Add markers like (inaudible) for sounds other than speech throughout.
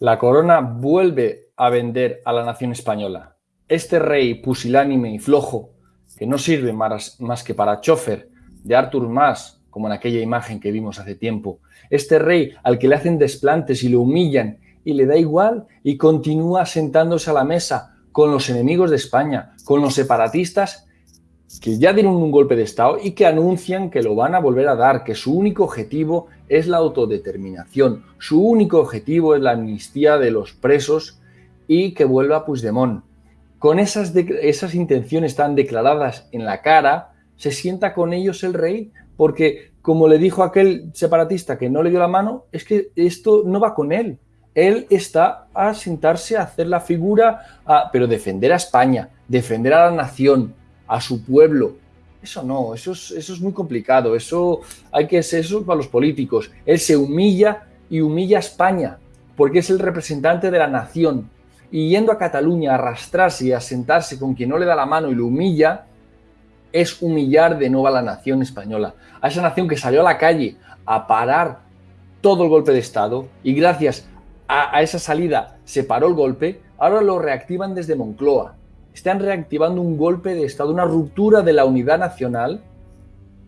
La corona vuelve a vender a la nación española. Este rey pusilánime y flojo, que no sirve más, que para chofer de Artur Mas, como en aquella imagen que vimos hace tiempo. Este rey al que le hacen desplantes y le humillan y le da igual y continúa sentándose a la mesa con los enemigos de España, con los separatistas que ya dieron un golpe de Estado y que anuncian que lo van a volver a dar, que su único objetivo es la autodeterminación, su único objetivo es la amnistía de los presos y que vuelva Puigdemont. Con esas, esas intenciones tan declaradas en la cara, se sienta con ellos el rey, porque como le dijo aquel separatista que no le dio la mano, es que esto no va con él. Él está a sentarse a hacer la figura, pero defender a España, defender a la nación, a su pueblo. Eso no, eso es, eso es muy complicado, eso hay que ser eso para los políticos. Él se humilla y humilla a España, porque es el representante de la nación. Y yendo a Cataluña a arrastrarse y a sentarse con quien no le da la mano y lo humilla, es humillar de nuevo a la nación española, a esa nación que salió a la calle a parar todo el golpe de Estado y gracias a esa salida se paró el golpe, ahora lo reactivan desde Moncloa están reactivando un golpe de Estado, una ruptura de la unidad nacional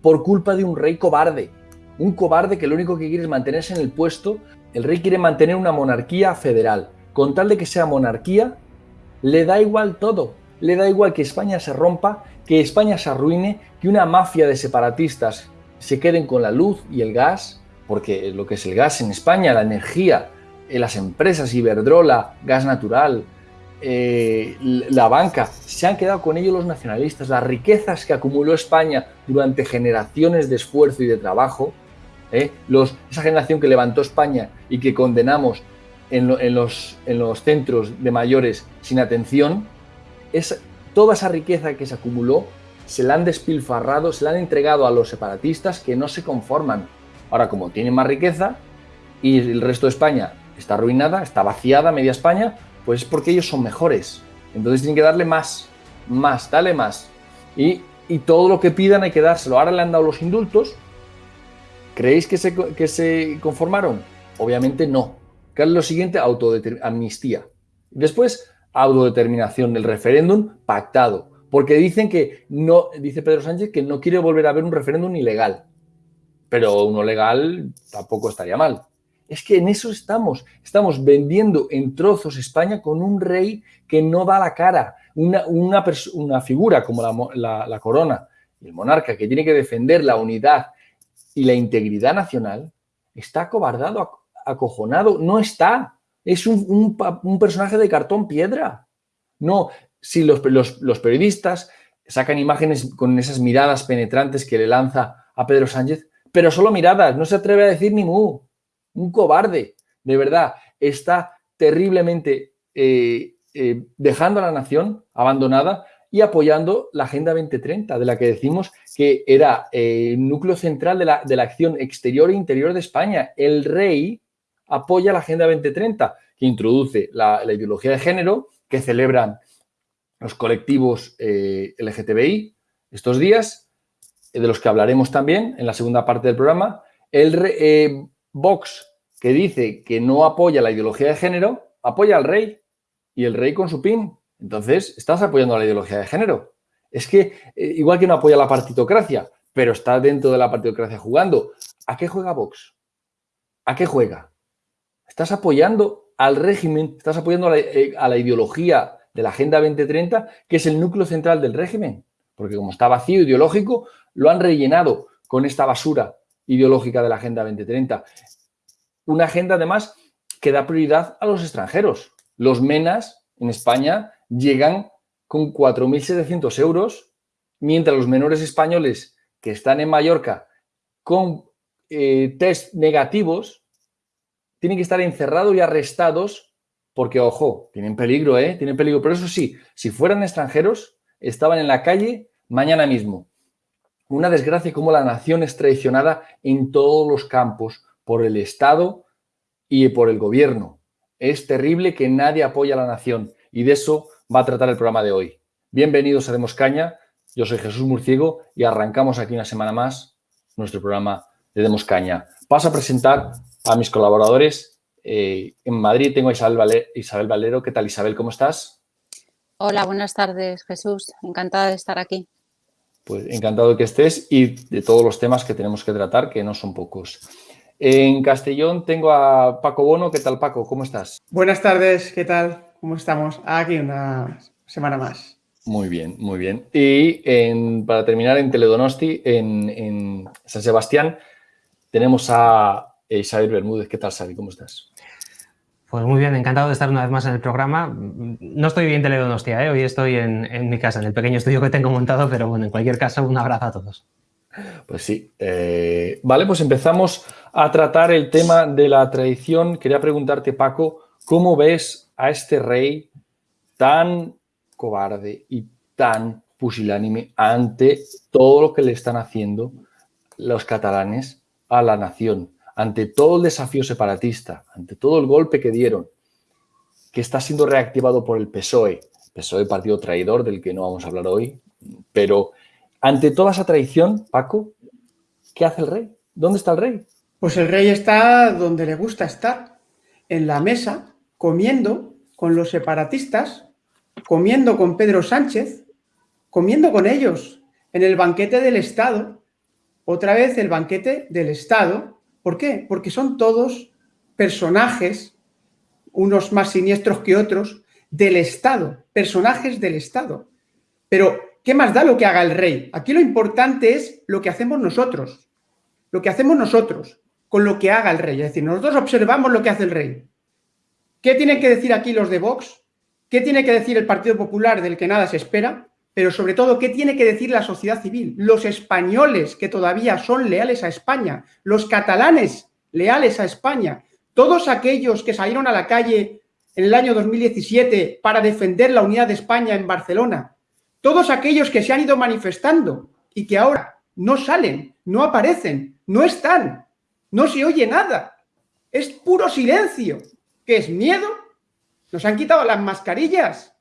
por culpa de un rey cobarde. Un cobarde que lo único que quiere es mantenerse en el puesto. El rey quiere mantener una monarquía federal. Con tal de que sea monarquía, le da igual todo. Le da igual que España se rompa, que España se arruine, que una mafia de separatistas se queden con la luz y el gas, porque lo que es el gas en España, la energía, en las empresas Iberdrola, gas natural, eh, la banca, se han quedado con ellos los nacionalistas, las riquezas que acumuló España durante generaciones de esfuerzo y de trabajo, eh, esa generación que levantó España y que condenamos en, los, en los, centros de mayores sin atención, es, toda esa riqueza que se acumuló se la han despilfarrado, se la han entregado a los separatistas que no se conforman. Ahora, como tienen más riqueza y el resto de España está arruinada, está vaciada, media España, pues es porque ellos son mejores. Entonces tienen que darle más, más, dale más. Y, todo lo que pidan hay que dárselo. Ahora le han dado los indultos. ¿Creéis que se, que se conformaron? Obviamente no. ¿Qué es lo siguiente? Amnistía. Después, autodeterminación del referéndum pactado. Porque dicen que no, dice Pedro Sánchez que no quiere volver a ver un referéndum ilegal. Pero uno legal tampoco estaría mal. Es que en eso estamos. Estamos vendiendo en trozos España con un rey que no da la cara. Una, una, figura como la, corona y el monarca que tiene que defender la unidad y la integridad nacional está acobardado, acojonado. No está. Es un, personaje de cartón piedra. No, si los, los, periodistas sacan imágenes con esas miradas penetrantes que le lanza a Pedro Sánchez, pero solo miradas, no se atreve a decir ni mu un cobarde, de verdad, está terriblemente eh, eh, dejando a la nación abandonada y apoyando la Agenda 2030, de la que decimos que era el eh, núcleo central de la, de la, acción exterior e interior de España. El rey apoya la Agenda 2030, que introduce la, ideología de género, que celebran los colectivos LGTBI estos días, de los que hablaremos también en la segunda parte del programa. El, Vox, que dice que no apoya la ideología de género, apoya al rey y el rey con su pin. Entonces, estás apoyando la ideología de género. Es que, eh, igual que no apoya la partitocracia, pero está dentro de la partitocracia jugando, ¿a qué juega Vox? ¿A qué juega? Estás apoyando al régimen, estás apoyando a la, eh, a la ideología de la Agenda 2030, que es el núcleo central del régimen. Porque como está vacío ideológico, lo han rellenado con esta basura ideológica de la Agenda 2030. Una agenda, además, que da prioridad a los extranjeros. Los MENAS en España llegan con 4.700 euros, mientras los menores españoles que están en Mallorca con eh, test negativos tienen que estar encerrados y arrestados porque, ojo, tienen peligro, ¿eh? Tienen peligro. Pero eso sí, si fueran extranjeros, estaban en la calle mañana mismo. Una desgracia como la nación es traicionada en todos los campos por el Estado y por el gobierno. Es terrible que nadie apoya a la nación y de eso va a tratar el programa de hoy. Bienvenidos a Demos Caña, yo soy Jesús Murciego y arrancamos aquí una semana más nuestro programa de Demos Caña. Paso a presentar a mis colaboradores Eh, en Madrid tengo a Isabel, Isabel Valero. ¿Qué tal, Isabel? ¿Cómo estás? Hola, buenas tardes, Jesús. Encantada de estar aquí. Pues encantado que estés y de todos los temas que tenemos que tratar, que no son pocos. En Castellón tengo a Paco Bono. ¿Qué tal, Paco? ¿Cómo estás? Buenas tardes, ¿qué tal? ¿Cómo estamos? Aquí una semana más. Muy bien, muy bien. Y para terminar, en Teledonosti, en, San Sebastián, tenemos a Isabel Bermúdez. ¿Qué tal, Xavi? ¿Cómo estás? Pues muy bien, encantado de estar una vez más en el programa. No estoy bien Teledonostia, ¿eh? hoy estoy en, mi casa, en el pequeño estudio que tengo montado, pero bueno, en cualquier caso, un abrazo a todos. Pues sí. Eh, vale, pues empezamos a tratar el tema de la tradición. Quería preguntarte, Paco, ¿cómo ves a este rey tan cobarde y tan pusilánime ante todo lo que le están haciendo los catalanes a la nación? Ante todo el desafío separatista, ante todo el golpe que dieron, que está siendo reactivado por el PSOE, PSOE partido traidor del que no vamos a hablar hoy, pero ante toda esa traición, Paco, ¿qué hace el rey? ¿Dónde está el rey? Pues el rey está donde le gusta estar, en la mesa, comiendo con los separatistas, comiendo con Pedro Sánchez, comiendo con ellos en el banquete del Estado, otra vez el banquete del Estado, ¿Por qué? Porque son todos personajes, unos más siniestros que otros, del Estado, personajes del Estado. Pero, ¿qué más da lo que haga el rey? Aquí lo importante es lo que hacemos nosotros, lo que hacemos nosotros con lo que haga el rey. Es decir, nosotros observamos lo que hace el rey. ¿Qué tienen que decir aquí los de Vox? ¿Qué tiene que decir el Partido Popular del que nada se espera? Pero sobre todo, ¿qué tiene que decir la sociedad civil? Los españoles que todavía son leales a España, los catalanes leales a España, todos aquellos que salieron a la calle en el año 2017 para defender la unidad de España en Barcelona, todos aquellos que se han ido manifestando y que ahora no salen, no aparecen, no están, no se oye nada, es puro silencio. ¿Qué es miedo? Nos han quitado las mascarillas,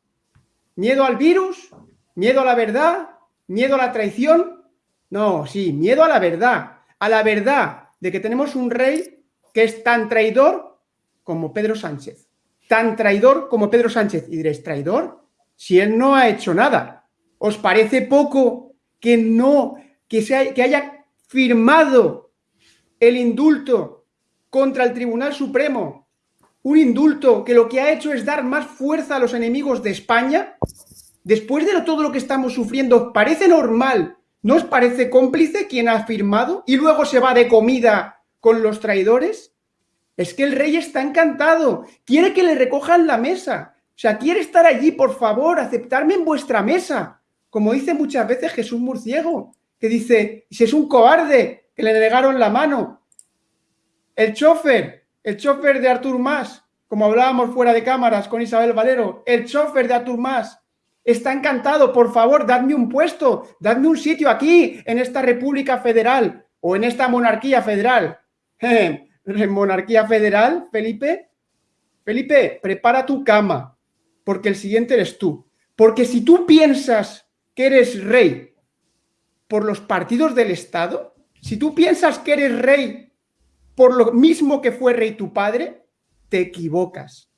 miedo al virus, ¿Miedo a la verdad? ¿Miedo a la traición? No, sí, miedo a la verdad. A la verdad de que tenemos un rey que es tan traidor como Pedro Sánchez. Tan traidor como Pedro Sánchez. Y diréis, ¿traidor? Si él no ha hecho nada. ¿Os parece poco que no, que, que haya firmado el indulto contra el Tribunal Supremo? Un indulto que lo que ha hecho es dar más fuerza a los enemigos de España después de todo lo que estamos sufriendo, ¿parece normal? ¿No os parece cómplice quien ha firmado y luego se va de comida con los traidores? Es que el rey está encantado, quiere que le recojan la mesa, o sea, quiere estar allí, por favor, aceptarme en vuestra mesa, como dice muchas veces Jesús Murciego, que dice, si es un cobarde, que le negaron la mano. El chofer, el chofer de Artur Mas, como hablábamos fuera de cámaras con Isabel Valero, el chofer de Artur Mas, está encantado, por favor, dadme un puesto, dadme un sitio aquí, en esta República Federal o en esta monarquía federal. (laughs) ¿Monarquía federal, Felipe? Felipe, prepara tu cama, porque el siguiente eres tú. Porque si tú piensas que eres rey por los partidos del Estado, si tú piensas que eres rey por lo mismo que fue rey tu padre, te equivocas.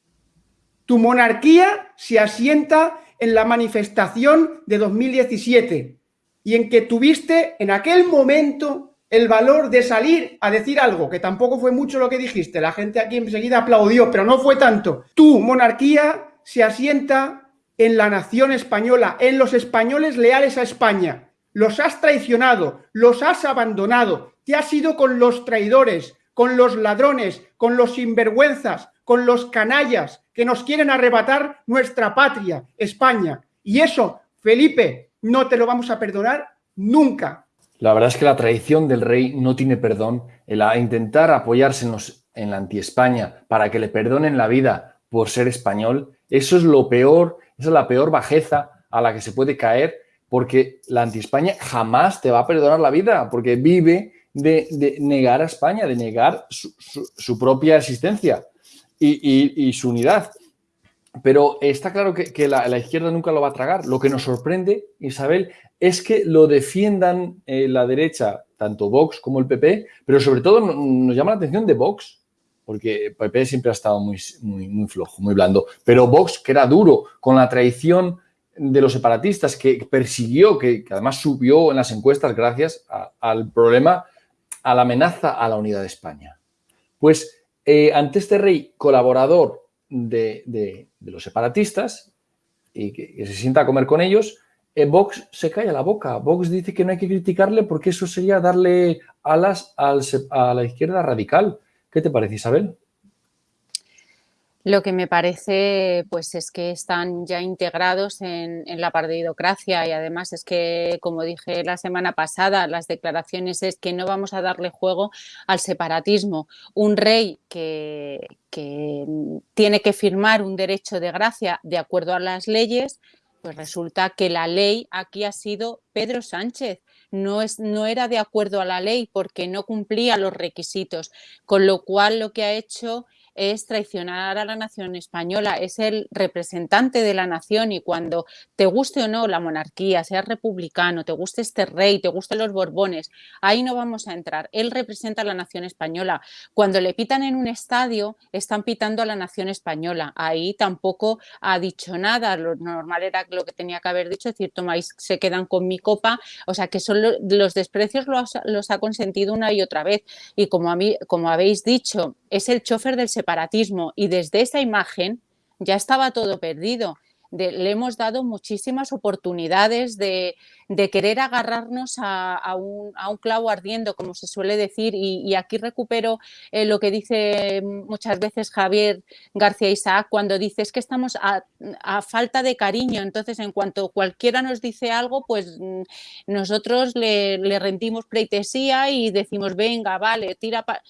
Tu monarquía se asienta en la manifestación de 2017 y en que tuviste en aquel momento el valor de salir a decir algo, que tampoco fue mucho lo que dijiste, la gente aquí enseguida aplaudió, pero no fue tanto. Tu monarquía se asienta en la nación española, en los españoles leales a España. Los has traicionado, los has abandonado, te has ido con los traidores, con los ladrones, con los sinvergüenzas, con los canallas que nos quieren arrebatar nuestra patria, España. Y eso, Felipe, no te lo vamos a perdonar nunca. La verdad es que la traición del rey no tiene perdón. El intentar apoyarse en, la anti-España para que le perdonen la vida por ser español, eso es lo peor, esa es la peor bajeza a la que se puede caer porque la anti-España jamás te va a perdonar la vida porque vive de, negar a España, de negar su propia existencia y, su unidad. Pero está claro que, la, izquierda nunca lo va a tragar. Lo que nos sorprende, Isabel, es que lo defiendan eh, la derecha, tanto Vox como el PP, pero sobre todo nos llama la atención de Vox, porque PP siempre ha estado muy, muy, muy flojo, muy blando. Pero Vox, que era duro, con la traición de los separatistas, que persiguió, que, además subió en las encuestas gracias al problema, a la amenaza a la unidad de España. Pues eh, ante este rey colaborador de, los separatistas y que, se sienta a comer con ellos, eh, Vox se calla la boca. Vox dice que no hay que criticarle porque eso sería darle alas a la izquierda radical. ¿Qué te parece, Isabel? Lo que me parece pues es que están ya integrados en, la partidocracia y además es que, como dije la semana pasada, las declaraciones es que no vamos a darle juego al separatismo. Un rey que, que tiene que firmar un derecho de gracia de acuerdo a las leyes, pues resulta que la ley aquí ha sido Pedro Sánchez. No, es, no era de acuerdo a la ley porque no cumplía los requisitos, con lo cual lo que ha hecho es traicionar a la nación española, es el representante de la nación y cuando te guste o no la monarquía, seas republicano, te guste este rey, te gusten los borbones, ahí no vamos a entrar. Él representa a la nación española. Cuando le pitan en un estadio, están pitando a la nación española. Ahí tampoco ha dicho nada. Lo normal era lo que tenía que haber dicho, es decir, tomáis, se quedan con mi copa. O sea, que son los desprecios los, los ha consentido una y otra vez. Y como, a mí, como habéis dicho, es el chofer del separatismo y desde esa imagen ya estaba todo perdido. le hemos dado muchísimas oportunidades de, querer agarrarnos a, un, clavo ardiendo, como se suele decir, y, aquí recupero eh, lo que dice muchas veces Javier García Isaac cuando dice es que estamos a, falta de cariño, entonces en cuanto cualquiera nos dice algo, pues mm, nosotros le, le rendimos pleitesía y decimos, venga, vale, tira... para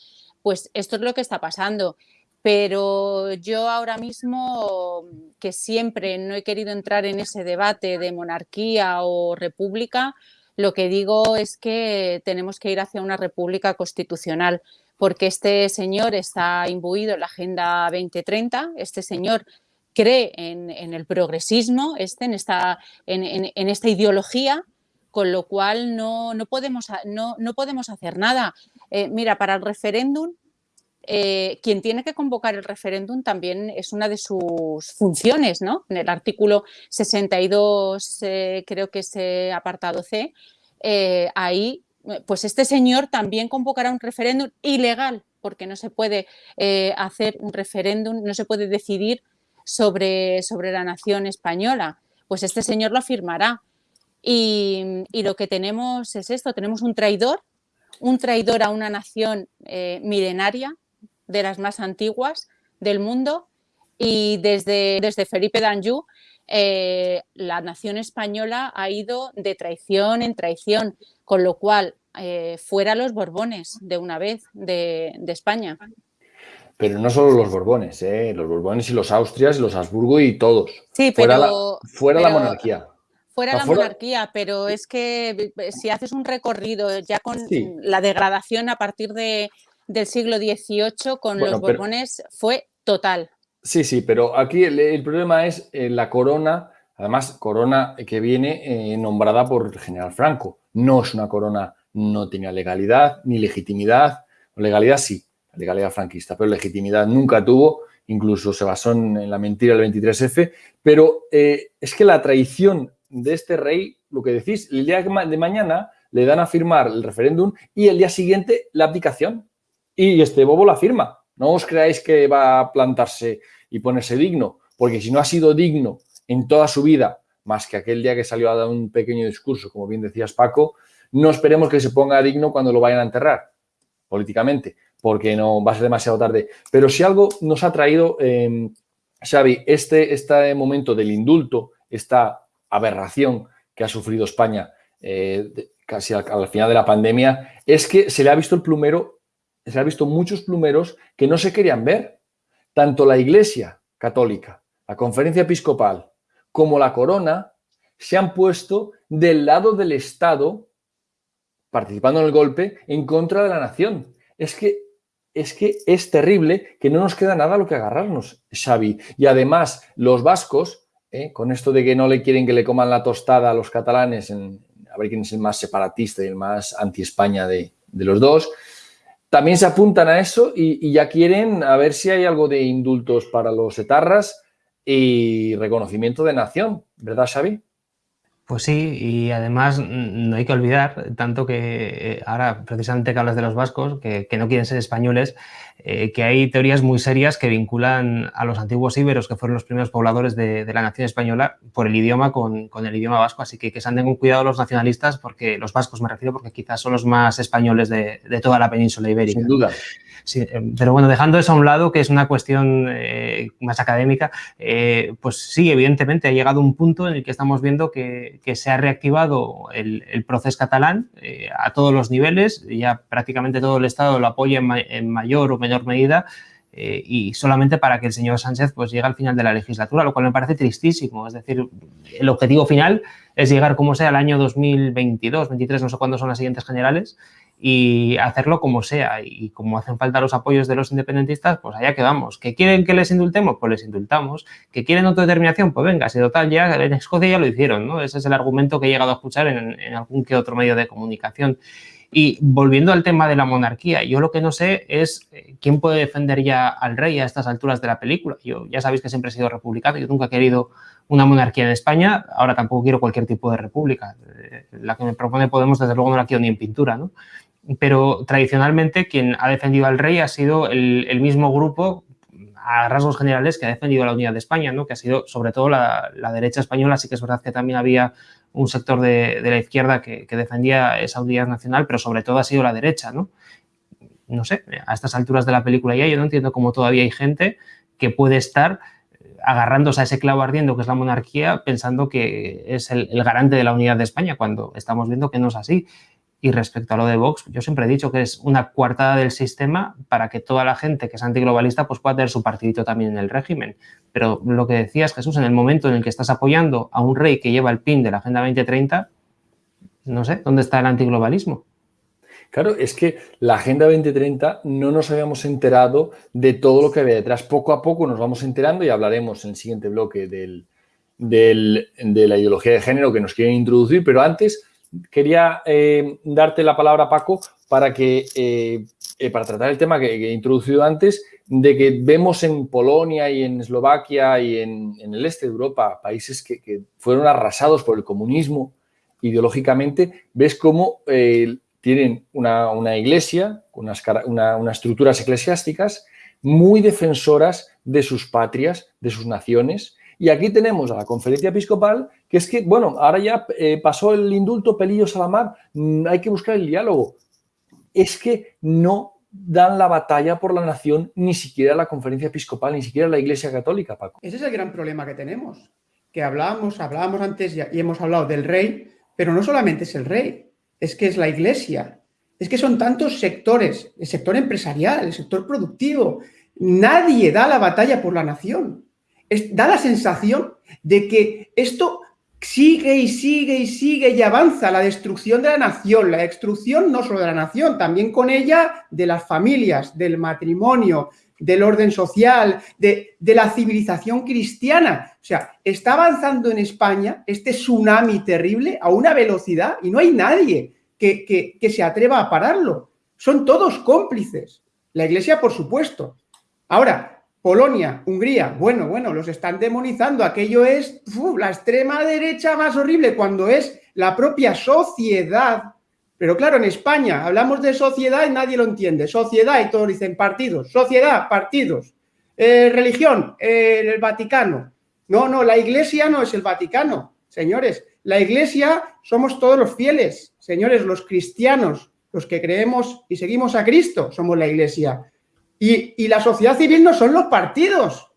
pues esto es lo que está pasando. Pero yo ahora mismo, que siempre no he querido entrar en ese debate de monarquía o república, lo que digo es que tenemos que ir hacia una república constitucional, porque este señor está imbuido en la Agenda 2030, este señor cree en, el progresismo, este, en, esta, en, esta ideología, con lo cual no, podemos, no, no podemos hacer nada. Eh, mira, para el referéndum, eh, quien tiene que convocar el referéndum también es una de sus funciones, ¿no? En el artículo 62, eh, creo que es apartado C, ahí, pues este señor también convocará un referéndum ilegal, porque no se puede hacer un referéndum, no se puede decidir sobre, sobre la nación española. Pues este señor lo afirmará. y lo que tenemos es esto, tenemos un traidor un traidor a una nación eh, milenaria, de las más antiguas del mundo, y desde, desde Felipe d'Anjou eh, la nación española ha ido de traición en traición, con lo cual eh, fuera los Borbones de una vez de, España. Pero no solo los Borbones, los Borbones y los Austrias, los Habsburgo y todos. Sí, pero, fuera la monarquía. Fuera la monarquía, pero es que eh, si haces un recorrido ya con la degradación a partir de, del siglo XVIII con los Borbones fue total. Sí, sí, pero aquí el, problema es eh, la corona, además corona que viene eh, nombrada por el general Franco. No es una corona, no tenía legalidad ni legitimidad. Legalidad sí, legalidad franquista, pero legitimidad nunca tuvo, incluso se basó en, la mentira del 23F, pero es que la traición de este rey, lo que decís, el día de mañana le dan a firmar el referéndum y el día siguiente la abdicación. Y este bobo la firma. No os creáis que va a plantarse y ponerse digno, porque si no ha sido digno en toda su vida, más que aquel día que salió a dar un pequeño discurso, como bien decías Paco, no esperemos que se ponga digno cuando lo vayan a enterrar políticamente, porque no va a ser demasiado tarde. Pero si algo nos ha traído, eh, Xavi, este, este momento del indulto, esta aberración que ha sufrido España eh, casi al, final de la pandemia, es que se le ha visto el plumero, se ha visto muchos plumeros que no se querían ver. Tanto la Iglesia Católica, la Conferencia Episcopal, como la Corona, se han puesto del lado del Estado, participando en el golpe, en contra de la nación. Es que es que es terrible que no nos queda nada a lo que agarrarnos, Xavi. Y además, los vascos ¿eh? con esto de que no le quieren que le coman la tostada a los catalanes, en, a ver quién es el más separatista y el más anti-España de, los dos, también se apuntan a eso y, ya quieren a ver si hay algo de indultos para los etarras y reconocimiento de nación, ¿verdad, Xavi? Pues sí, y además no hay que olvidar, tanto que eh, ahora precisamente que hablas de los vascos, que, no quieren ser españoles, eh, que hay teorías muy serias que vinculan a los antiguos íberos, que fueron los primeros pobladores de, la nación española, por el idioma con, el idioma vasco. Así que que se anden con cuidado los nacionalistas, porque los vascos me refiero, porque quizás son los más españoles de, de toda la península ibérica. Sin duda. Sí, eh, pero bueno, dejando eso a un lado, que es una cuestión eh, más académica, pues sí, evidentemente ha llegado un punto en el que estamos viendo que, se ha reactivado el, proceso catalán a todos los niveles, ya prácticamente todo el Estado lo apoya en, mayor o menor medida, y solamente para que el señor Sánchez pues llegue al final de la legislatura, lo cual me parece tristísimo. Es decir, el objetivo final es llegar como sea al año 2022, 23, no sé cuándo son las siguientes generales, y hacerlo como sea. Y como hacen falta los apoyos de los independentistas, pues allá quedamos. ¿Que quieren que les indultemos? Pues les indultamos. ¿Que quieren autodeterminación? Pues venga, si total, ya en Escocia ya lo hicieron, ¿no? Ese es el argumento que he llegado a escuchar en, en algún que otro medio de comunicación. Y volviendo al tema de la monarquía, yo lo que no sé es eh, quién puede defender ya al rey a estas alturas de la película. Yo ya sabéis que siempre he sido republicano, yo nunca he querido una monarquía en España, ahora tampoco quiero cualquier tipo de república. Eh, la que me propone Podemos, desde luego, no la quiero ni en pintura, ¿no? pero tradicionalmente quien ha defendido al rey ha sido el, mismo grupo a rasgos generales que ha defendido la unidad de España, ¿no? que ha sido sobre todo la, derecha española, sí que es verdad que también había un sector de, la izquierda que, defendía esa unidad nacional, pero sobre todo ha sido la derecha. ¿no? no sé, a estas alturas de la película ya yo no entiendo cómo todavía hay gente que puede estar agarrándose a ese clavo ardiendo que es la monarquía pensando que es el garante de la unidad de España, cuando estamos viendo que no es así. Y respecto a lo de Vox, yo siempre he dicho que es una coartada del sistema para que toda la gente que es antiglobalista pues pueda tener su partidito también en el régimen. Pero lo que decías, Jesús, en el momento en el que estás apoyando a un rey que lleva el pin de la Agenda 2030, no sé, ¿dónde está el antiglobalismo? Claro, es que la Agenda 2030 no nos habíamos enterado de todo lo que había detrás. Poco a poco nos vamos enterando y hablaremos en el siguiente bloque del, de la ideología de género que nos quieren introducir, pero antes quería eh, darte la palabra, Paco, para que eh, eh, para tratar el tema que, he introducido antes, de que vemos en Polonia y en Eslovaquia y en, el este de Europa, países que, fueron arrasados por el comunismo ideológicamente, ves cómo tienen una, iglesia, unas, unas estructuras eclesiásticas muy defensoras de sus patrias, de sus naciones, y aquí tenemos a la conferencia episcopal, que es que, bueno, ahora ya eh, pasó el indulto Pelillos a la mar, mm, hay que buscar el diálogo. Es que no dan la batalla por la nación ni siquiera la conferencia episcopal, ni siquiera la Iglesia Católica, Paco. Ese es el gran problema que tenemos, que hablábamos, hablábamos antes y hemos hablado del rey, pero no solamente es el rey, es que es la Iglesia, es que son tantos sectores, el sector empresarial, el sector productivo, nadie da la batalla por la nación da la sensación de que esto sigue y sigue y sigue y avanza la destrucción de la nación, la destrucción no solo de la nación, también con ella de las familias, del matrimonio, del orden social, de, la civilización cristiana. O sea, está avanzando en España este tsunami terrible a una velocidad y no hay nadie que, que se atreva a pararlo. Son todos cómplices. La Iglesia, por supuesto. Ahora, Polonia, Hungría, bueno, bueno, los están demonizando. Aquello es la extrema derecha más horrible cuando es la propia sociedad. Pero claro, en España hablamos de sociedad y nadie lo entiende. Sociedad y todos dicen partidos. Sociedad, partidos. Eh, religión, eh, el Vaticano. No, no, la iglesia no es el Vaticano, señores. La iglesia somos todos los fieles, señores, los cristianos, los que creemos y seguimos a Cristo, somos la iglesia. Y, la sociedad civil no son los partidos.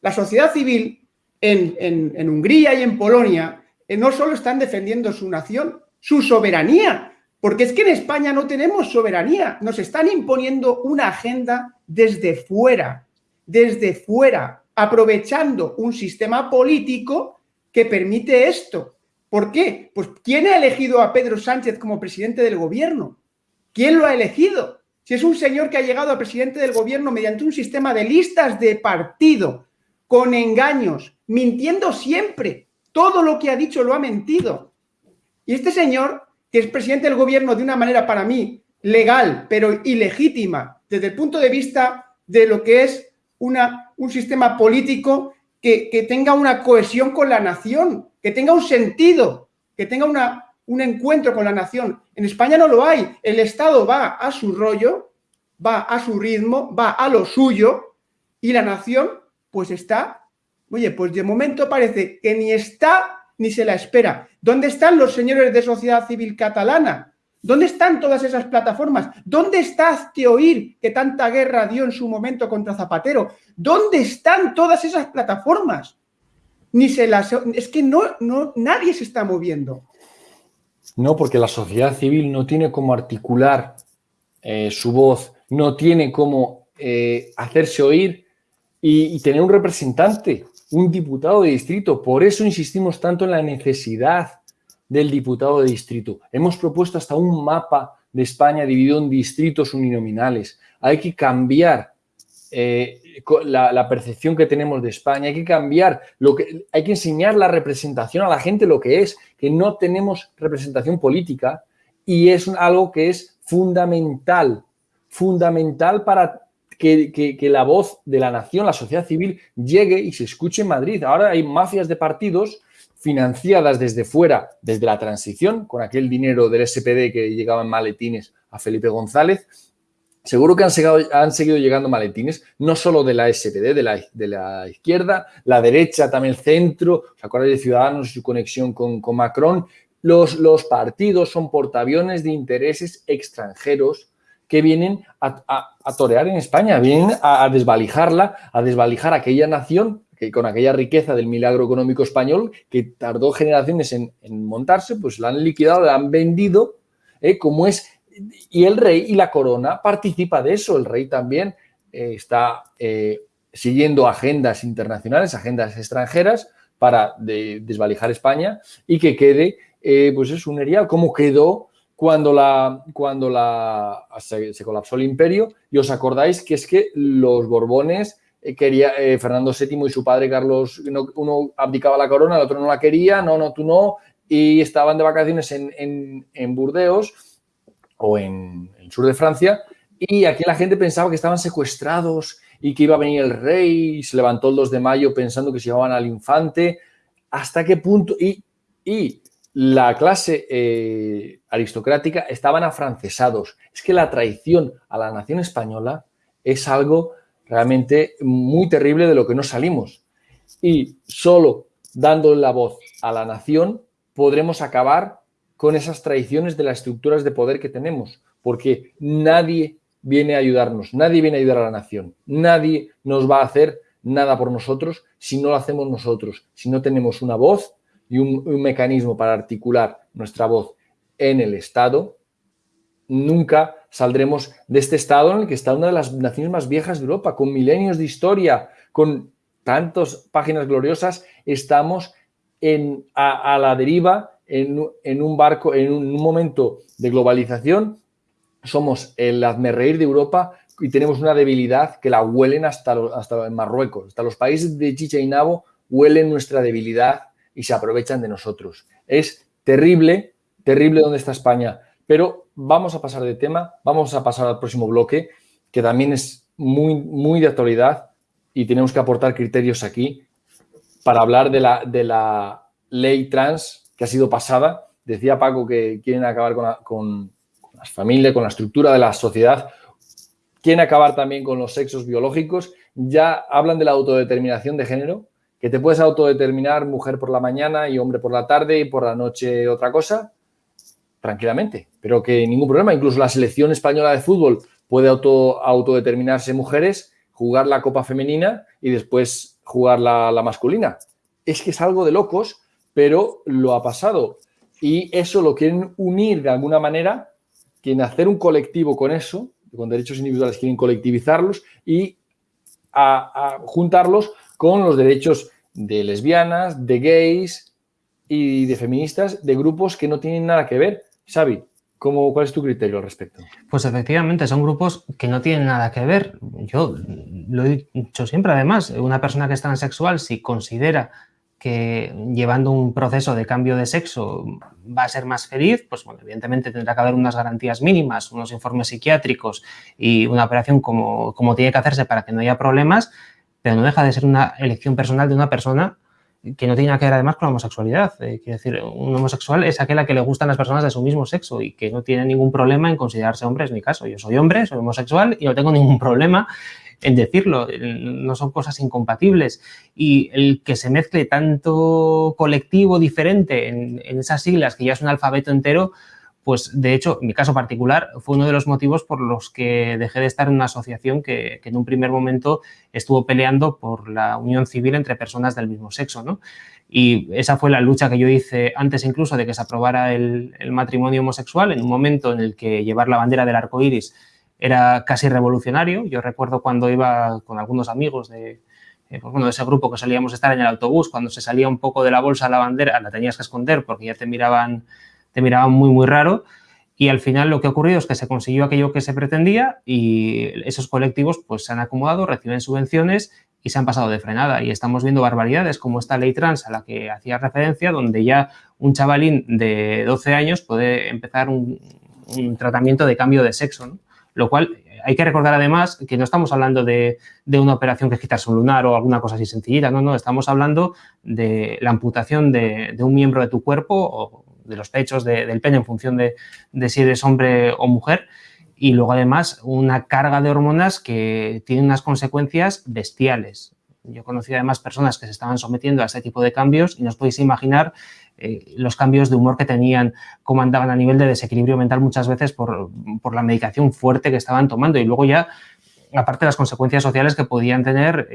La sociedad civil en, Hungría y en Polonia eh, no solo están defendiendo su nación, su soberanía, porque es que en España no tenemos soberanía, nos están imponiendo una agenda desde fuera, desde fuera, aprovechando un sistema político que permite esto. ¿Por qué? Pues ¿quién ha elegido a Pedro Sánchez como presidente del gobierno? ¿Quién lo ha elegido? Si es un señor que ha llegado a presidente del gobierno mediante un sistema de listas de partido, con engaños, mintiendo siempre, todo lo que ha dicho lo ha mentido. Y este señor, que es presidente del gobierno de una manera para mí legal, pero ilegítima, desde el punto de vista de lo que es una, un sistema político que, que tenga una cohesión con la nación, que tenga un sentido, que tenga una, un encuentro con la nación. En España no lo hay. El Estado va a su rollo, va a su ritmo, va a lo suyo y la nación pues está, oye, pues de momento parece que ni está ni se la espera. ¿Dónde están los señores de sociedad civil catalana? ¿Dónde están todas esas plataformas? ¿Dónde está Oír, que tanta guerra dio en su momento contra Zapatero? ¿Dónde están todas esas plataformas? Ni se las... Es que no, no, nadie se está moviendo. No, porque la sociedad civil no tiene cómo articular eh, su voz, no tiene cómo eh, hacerse oír y, tener un representante, un diputado de distrito. Por eso insistimos tanto en la necesidad del diputado de distrito. Hemos propuesto hasta un mapa de España dividido en distritos uninominales. Hay que cambiar eh, la, percepción que tenemos de España, hay que cambiar, lo que, hay que enseñar la representación a la gente lo que es, que no tenemos representación política y es algo que es fundamental, fundamental para que, la voz de la nación, la sociedad civil, llegue y se escuche en Madrid. Ahora hay mafias de partidos financiadas desde fuera, desde la transición, con aquel dinero del SPD que llegaba en maletines a Felipe González. Seguro que han, seguido llegando maletines, no solo de la SPD, de la, la izquierda, la derecha, también el centro, ¿se acuerdan de Ciudadanos y su conexión con, Macron? Los, los partidos son portaaviones de intereses extranjeros que vienen a, torear en España, vienen a, desvalijarla, a desvalijar aquella nación que con aquella riqueza del milagro económico español que tardó generaciones en, montarse, pues la han liquidado, la han vendido, ¿eh? como es, y el rey y la corona participa de eso, el rey también eh, está eh, siguiendo agendas internacionales, agendas extranjeras para desvalijar España y que quede, pues es un erial, como quedó cuando, la, cuando la, se, colapsó el imperio. Y os acordáis que es que los Borbones eh, quería eh, Fernando VII y su padre Carlos, uno abdicaba la corona, el otro no la quería, no, no, tú no, y estaban de vacaciones en, en, Burdeos o en el sur de Francia y aquí la gente pensaba que estaban secuestrados y que iba a venir el rey se levantó el 2 de mayo pensando que se llevaban al infante. ¿Hasta qué punto? Y, y la clase eh, aristocrática estaban afrancesados. Es que la traición a la nación española es algo realmente muy terrible de lo que no salimos. Y solo dando la voz a la nación podremos acabar con esas traiciones de las estructuras de poder que tenemos, porque nadie viene a ayudarnos, nadie viene a ayudar a la nación, nadie nos va a hacer nada por nosotros si no lo hacemos nosotros, si no tenemos una voz y un, mecanismo para articular nuestra voz en el Estado, nunca saldremos de este estado en el que está una de las naciones más viejas de Europa, con milenios de historia, con tantas páginas gloriosas, estamos en, a, la deriva en, un barco, en un, momento de globalización, somos el reír de Europa y tenemos una debilidad que la huelen hasta, hasta en Marruecos, hasta los países de Chicha y Nabo huelen nuestra debilidad y se aprovechan de nosotros. Es terrible, terrible donde está España. Pero vamos a pasar de tema, vamos a pasar al próximo bloque, que también es muy, muy de actualidad y tenemos que aportar criterios aquí para hablar de la, de la ley trans que ha sido pasada. Decía Paco que quieren acabar con, con las familias, con la estructura de la sociedad, quieren acabar también con los sexos biológicos, ya hablan de la autodeterminación de género, que te puedes autodeterminar mujer por la mañana y hombre por la tarde y por la noche otra cosa, tranquilamente, pero que ningún problema. Incluso la selección española de fútbol puede auto, autodeterminarse mujeres, jugar la copa femenina y después jugar la, la masculina. Es que es algo de locos, pero lo ha pasado. Y eso lo quieren unir de alguna manera, quieren hacer un colectivo con eso, con derechos individuales quieren colectivizarlos y a, juntarlos con los derechos de lesbianas, de gays y de feministas, de grupos que no tienen nada que ver. Xavi, ¿cómo, ¿cuál es tu criterio al respecto? Pues efectivamente, son grupos que no tienen nada que ver. Yo lo he dicho siempre, además, una persona que es transexual, si considera que llevando un proceso de cambio de sexo va a ser más feliz, pues evidentemente tendrá que haber unas garantías mínimas, unos informes psiquiátricos y una operación como, como tiene que hacerse para que no haya problemas, pero no deja de ser una elección personal de una persona que no tiene nada que ver además con la homosexualidad. Eh, quiero decir, un homosexual es aquel a que le gustan las personas de su mismo sexo y que no tiene ningún problema en considerarse hombre, es mi caso. Yo soy hombre, soy homosexual y no tengo ningún problema en decirlo, no son cosas incompatibles. Y el que se mezcle tanto colectivo diferente en, esas siglas, que ya es un alfabeto entero, pues de hecho, en mi caso particular, fue uno de los motivos por los que dejé de estar en una asociación que, en un primer momento estuvo peleando por la unión civil entre personas del mismo sexo, ¿no? Y esa fue la lucha que yo hice antes incluso de que se aprobara el, el matrimonio homosexual, en un momento en el que llevar la bandera del arco iris era casi revolucionario. Yo recuerdo cuando iba con algunos amigos de, eh, pues bueno, de ese grupo que solíamos estar en el autobús, cuando se salía un poco de la bolsa la bandera, la tenías que esconder porque ya te miraban, te miraban muy, muy raro. Y al final lo que ha ocurrido es que se consiguió aquello que se pretendía y esos colectivos pues se han acomodado, reciben subvenciones y se han pasado de frenada. Y estamos viendo barbaridades como esta ley trans a la que hacía referencia, donde ya un chavalín de 12 años puede empezar un, un tratamiento de cambio de sexo. ¿no? Lo cual hay que recordar además que no estamos hablando de, una operación que es quitarse un lunar o alguna cosa así sencillita, no, no, estamos hablando de la amputación de, un miembro de tu cuerpo o de los pechos del pene en función de, si eres hombre o mujer y luego además una carga de hormonas que tiene unas consecuencias bestiales. Yo conocí además personas que se estaban sometiendo a este tipo de cambios y no podéis imaginar eh, los cambios de humor que tenían, cómo andaban a nivel de desequilibrio mental muchas veces por, la medicación fuerte que estaban tomando y luego ya, aparte de las consecuencias sociales que podían tener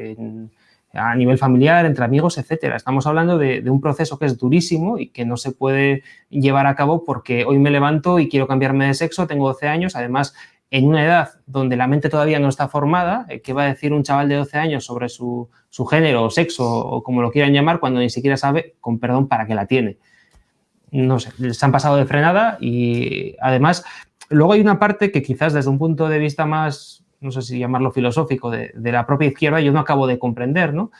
a nivel familiar, entre amigos, etcétera. Estamos hablando de, de, un proceso que es durísimo y que no se puede llevar a cabo porque hoy me levanto y quiero cambiarme de sexo, tengo 12 años, además en una edad donde la mente todavía no está formada, eh, ¿qué va a decir un chaval de 12 años sobre su, género o sexo o como lo quieran llamar cuando ni siquiera sabe, con perdón, para qué la tiene? No sé, se han pasado de frenada y además luego hay una parte que quizás desde un punto de vista más, no sé si llamarlo filosófico, de, de la propia izquierda yo no acabo de comprender, ¿no?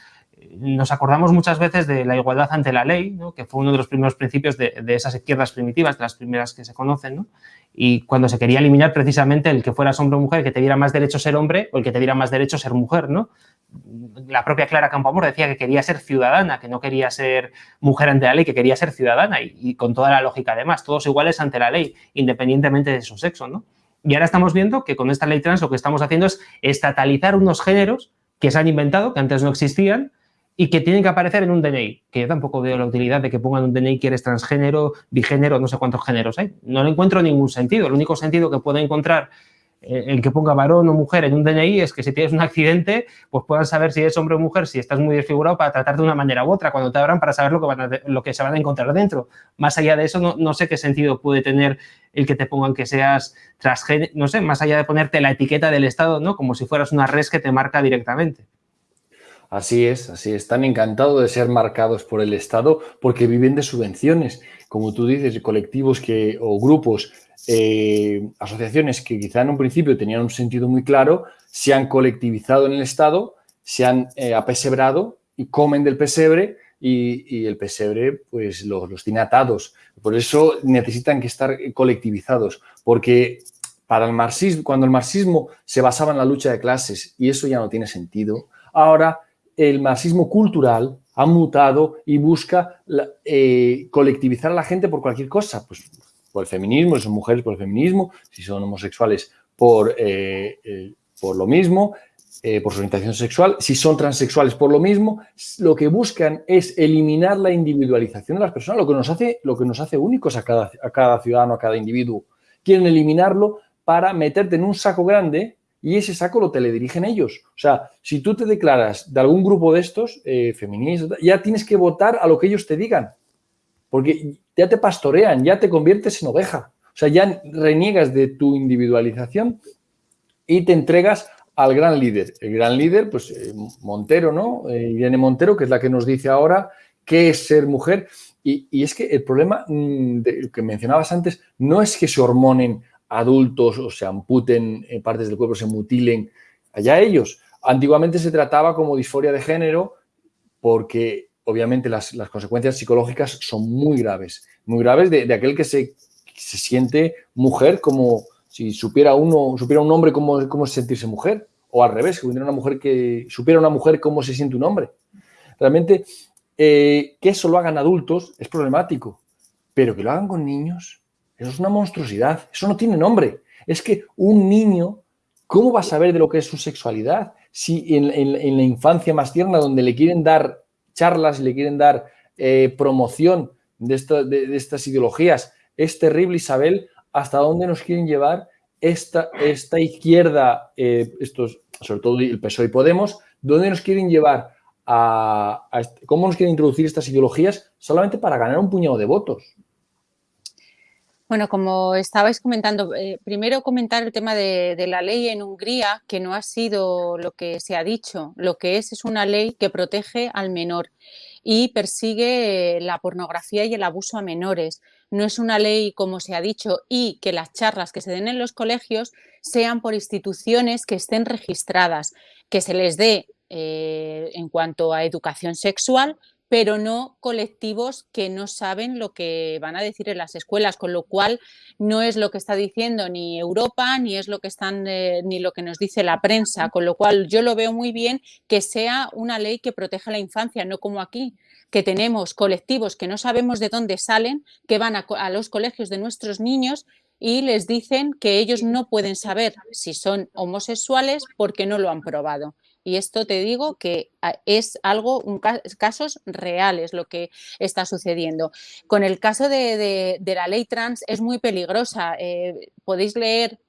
Nos acordamos muchas veces de la igualdad ante la ley, que fue uno de los primeros principios de, esas izquierdas primitivas, de las primeras que se conocen, y cuando se quería eliminar precisamente el que fueras hombre o mujer, que te diera más derecho ser hombre o el que te diera más derecho ser mujer. ¿no? La propia Clara Campoamor decía que quería ser ciudadana, que no quería ser mujer ante la ley, que quería ser ciudadana y, y con toda la lógica además, todos iguales ante la ley, independientemente de su sexo. ¿no? Y ahora estamos viendo que con esta ley trans lo que estamos haciendo es estatalizar unos géneros que se han inventado, que antes no existían, y que tienen que aparecer en un DNI, que yo tampoco veo la utilidad de que pongan un DNI que eres transgénero, bigénero, no sé cuántos géneros hay. No le encuentro ningún sentido. El único sentido que puedo encontrar eh, el que ponga varón o mujer en un DNI es que si tienes un accidente, pues puedan saber si eres hombre o mujer, si estás muy desfigurado para tratar de una manera u otra, cuando te abran para saber lo que, van lo que se van a encontrar dentro. Más allá de eso, no, no, sé qué sentido puede tener el que te pongan que seas transgénero, no sé, más allá de ponerte la etiqueta del Estado, ¿no? Como si fueras una res que te marca directamente. Así es, así es. Están encantados de ser marcados por el Estado porque viven de subvenciones. Como tú dices, colectivos que, o grupos, eh, asociaciones que quizá en un principio tenían un sentido muy claro, se han colectivizado en el Estado, se han eh, apesebrado y comen del pesebre y, el pesebre pues los, los tiene atados. Por eso necesitan que estar colectivizados, porque para el marxismo, cuando el marxismo se basaba en la lucha de clases y eso ya no tiene sentido, ahora el marxismo cultural ha mutado y busca eh, colectivizar a la gente por cualquier cosa, pues por el feminismo, si son mujeres por el feminismo, si son homosexuales por, eh, eh, por lo mismo, por su orientación sexual, si son transexuales por lo mismo, lo que buscan es eliminar la individualización de las personas, lo que nos hace, lo que nos hace únicos a cada, a cada ciudadano, a cada individuo. Quieren eliminarlo para meterte en un saco grande y ese saco lo teledirigen ellos. O sea, si tú te declaras de algún grupo de estos, eh, feministas, ya tienes que votar a lo que ellos te digan, porque ya te pastorean, ya te conviertes en oveja. O sea, ya reniegas de tu individualización y te entregas al gran líder. El gran líder, pues eh, Montero, ¿no? Eh, Irene Montero, que es la que nos dice ahora qué es ser mujer. Y, es que el problema mm, que mencionabas antes no es que se hormonen adultos o se amputen eh, partes del cuerpo, se mutilen, allá ellos. Antiguamente se trataba como disforia de género porque obviamente las, consecuencias psicológicas son muy graves, muy graves de, aquel que se, se, siente mujer como si supiera uno, supiera un hombre cómo, cómo sentirse mujer, o al revés, que una mujer que supiera una mujer cómo se siente un hombre. Realmente, eh, que eso lo hagan adultos es problemático, pero que lo hagan con niños, eso es una monstruosidad, eso no tiene nombre. Es que un niño, ¿cómo va a saber de lo que es su sexualidad? Si en, la infancia más tierna, donde le quieren dar charlas, le quieren dar eh, promoción de, estas ideologías, es terrible, Isabel, hasta dónde nos quieren llevar esta, esta izquierda, eh, estos, sobre todo el PSOE y Podemos, dónde nos quieren llevar a, cómo nos quieren introducir estas ideologías solamente para ganar un puñado de votos. Bueno, como estabais comentando, eh, primero comentar el tema de, la ley en Hungría, que no ha sido lo que se ha dicho. Lo que es es una ley que protege al menor y persigue la pornografía y el abuso a menores. No es una ley, como se ha dicho, y que las charlas que se den en los colegios sean por instituciones que estén registradas, que se les dé eh, en cuanto a educación sexual, pero no colectivos que no saben lo que van a decir en las escuelas, con lo cual no es lo que está diciendo ni Europa, ni es lo que están, eh, ni lo que nos dice la prensa, con lo cual yo lo veo muy bien que sea una ley que proteja la infancia, no como aquí, que tenemos colectivos que no sabemos de dónde salen, que van a, a los colegios de nuestros niños y les dicen que ellos no pueden saber si son homosexuales porque no lo han probado. Y esto te digo que ah, es algo, casos reales lo que está sucediendo. Con el caso de, la ley trans es muy peligrosa. Eh, podéis leer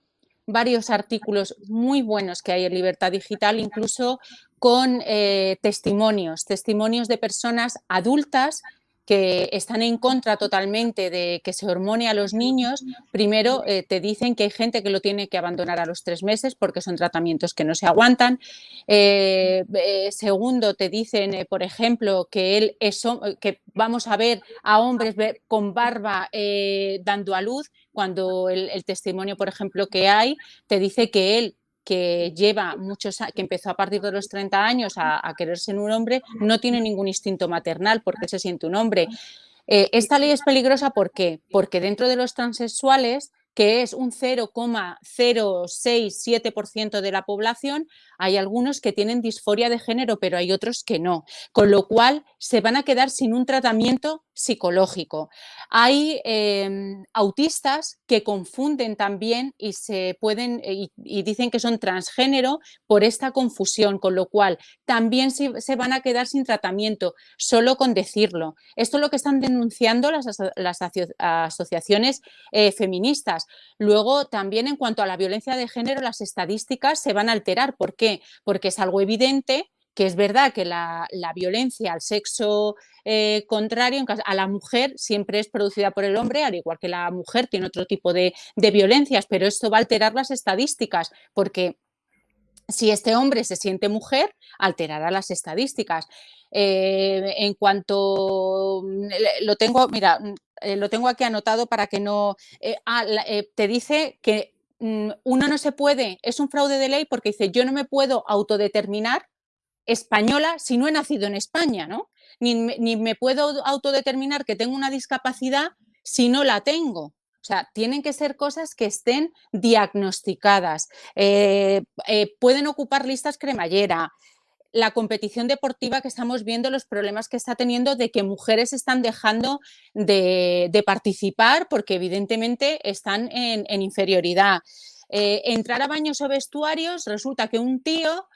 varios artículos muy buenos que hay en Libertad Digital, incluso con eh, testimonios, testimonios de personas adultas que están en contra totalmente de que se hormone a los niños, primero eh, te dicen que hay gente que lo tiene que abandonar a los tres meses porque son tratamientos que no se aguantan. Eh, eh, segundo, te dicen, por ejemplo, que, él es, que vamos a ver a hombres con barba dando a luz, cuando el, el testimonio, por ejemplo, que hay, te dice que él que lleva muchos que empezó a partir de los 30 años a, quererse en un hombre, no tiene ningún instinto maternal porque se siente un hombre. Eh, esta ley es peligrosa ¿por qué? porque dentro de los transexuales que es un 0,067% de la población, hay algunos que tienen disforia de género, pero hay otros que no, con lo cual se van a quedar sin un tratamiento psicológico. Hay em, autistas que confunden también y se pueden y, dicen que son transgénero por esta confusión, con lo cual también se, van a quedar sin tratamiento, solo con decirlo. Esto es lo que están denunciando las, asociaciones eh, feministas. Luego, también en cuanto a la violencia de género, las estadísticas se van a alterar. ¿Por qué? Porque es algo evidente que es verdad que la, violencia al sexo eh, contrario a la mujer siempre es producida por el hombre, al igual que la mujer tiene otro tipo de, violencias, pero esto va a alterar las estadísticas porque si este hombre se siente mujer, alterará las estadísticas. Eh, en cuanto mm, lo tengo, mira, mm, eh, lo tengo aquí anotado para que no. Ah, te dice que mm, uno no se puede, es un fraude de ley porque dice yo no me puedo autodeterminar española si no he nacido en España, ¿no? Ni, me puedo autodeterminar que tengo una discapacidad si no la tengo. O sea, tienen que ser cosas que estén diagnosticadas. Eh, eh, pueden ocupar listas cremallera. La competición deportiva que estamos viendo, los problemas que está teniendo de que mujeres están dejando de, participar porque evidentemente están en, inferioridad. Eh, entrar a baños o vestuarios, resulta que un tío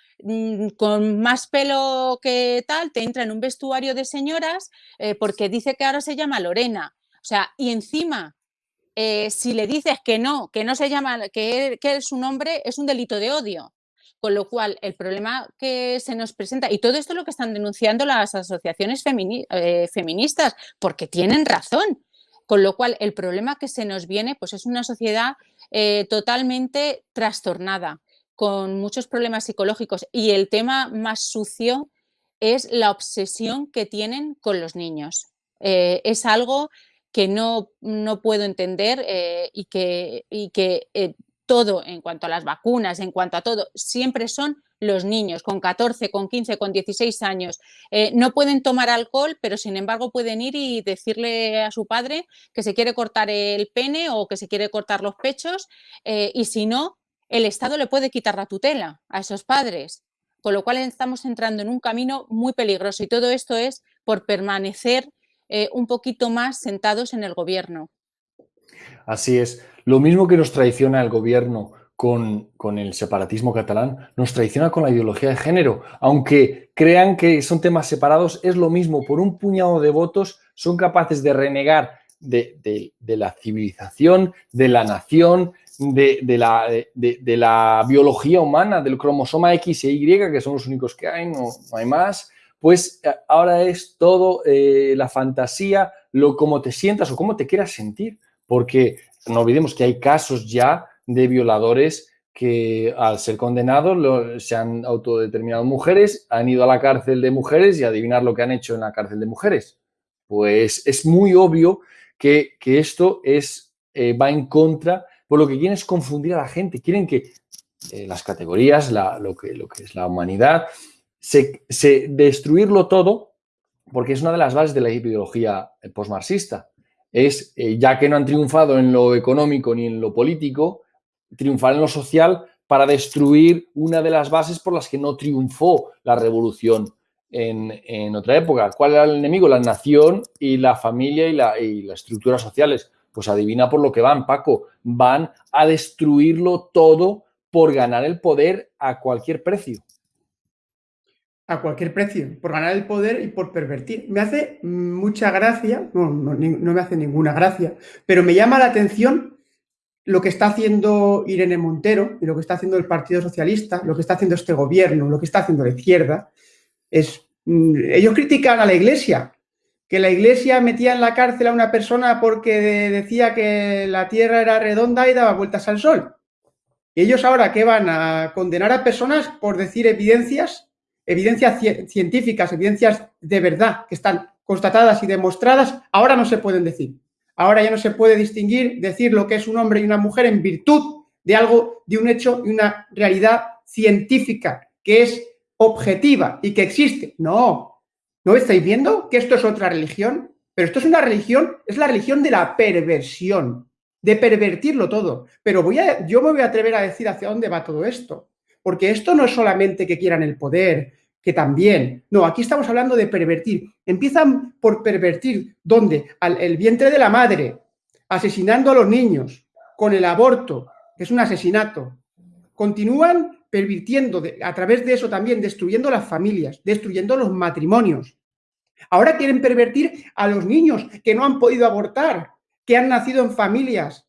con más pelo que tal, te entra en un vestuario de señoras eh, porque dice que ahora se llama Lorena. O sea, y encima, eh, si le dices que no, que no se llama, que, que es un hombre, es un delito de odio. Con lo cual, el problema que se nos presenta, y todo esto es lo que están denunciando las asociaciones eh, feministas, porque tienen razón. Con lo cual, el problema que se nos viene pues es una sociedad totalmente trastornada con muchos problemas psicológicos y el tema más sucio es la obsesión que tienen con los niños. Eh, es algo que no, no puedo entender eh, y que, y que eh, todo, en cuanto a las vacunas, en cuanto a todo, siempre son los niños con 14, con 15, con 16 años. No pueden tomar alcohol, pero sin embargo pueden ir y decirle a su padre que se quiere cortar el pene o que se quiere cortar los pechos y si no, el Estado le puede quitar la tutela a esos padres. Con lo cual estamos entrando en un camino muy peligroso y todo esto es por permanecer eh, un poquito más sentados en el gobierno. Así es. Lo mismo que nos traiciona el gobierno con, el separatismo catalán, nos traiciona con la ideología de género. Aunque crean que son temas separados, es lo mismo. Por un puñado de votos son capaces de renegar de, la civilización, de la nación, de, la, de, la, biología humana, del cromosoma X e Y, que son los únicos que hay, no, hay más. Pues eh, ahora es todo eh, la fantasía, lo cómo te sientas o cómo te quieras sentir. Porque no olvidemos que hay casos ya de violadores que al ser condenados se han autodeterminado mujeres, han ido a la cárcel de mujeres y adivinar lo que han hecho en la cárcel de mujeres. Pues es muy obvio que, esto es, eh, va en contra, por lo que quieren es confundir a la gente, quieren que eh, las categorías, lo, que, es la humanidad, se, destruirlo todo, porque es una de las bases de la ideología postmarxista. Es, eh, ya que no han triunfado en lo económico ni en lo político, triunfar en lo social para destruir una de las bases por las que no triunfó la revolución en, otra época. ¿Cuál era el enemigo? La nación y la familia y las estructuras sociales. Pues adivina por lo que van, Paco. Van a destruirlo todo por ganar el poder a cualquier precio. A cualquier precio, por ganar el poder y por pervertir. Me hace mucha gracia, no, no, me hace ninguna gracia, pero me llama la atención lo que está haciendo Irene Montero y lo que está haciendo el Partido Socialista, lo que está haciendo este gobierno, lo que está haciendo la izquierda, es, mm, ellos critican a la Iglesia, que la Iglesia metía en la cárcel a una persona porque decía que la Tierra era redonda y daba vueltas al Sol. Y ellos ahora que van a condenar a personas por decir evidencias, evidencias científicas, evidencias de verdad, que están constatadas y demostradas, ahora no se pueden decir. Ahora ya no se puede distinguir, decir lo que es un hombre y una mujer en virtud de algo, de un hecho y una realidad científica que es objetiva y que existe. No, ¿no estáis viendo que esto es otra religión? Pero esto es una religión, es la religión de la perversión, de pervertirlo todo. Pero voy a, yo me voy a atrever a decir hacia dónde va todo esto. Porque esto no es solamente que quieran el poder, que también. No, aquí estamos hablando de pervertir. Empiezan por pervertir, ¿dónde? El vientre de la madre, asesinando a los niños, con el aborto, que es un asesinato. Continúan pervirtiendo a través de eso también, destruyendo las familias, destruyendo los matrimonios. Ahora quieren pervertir a los niños que no han podido abortar, que han nacido en familias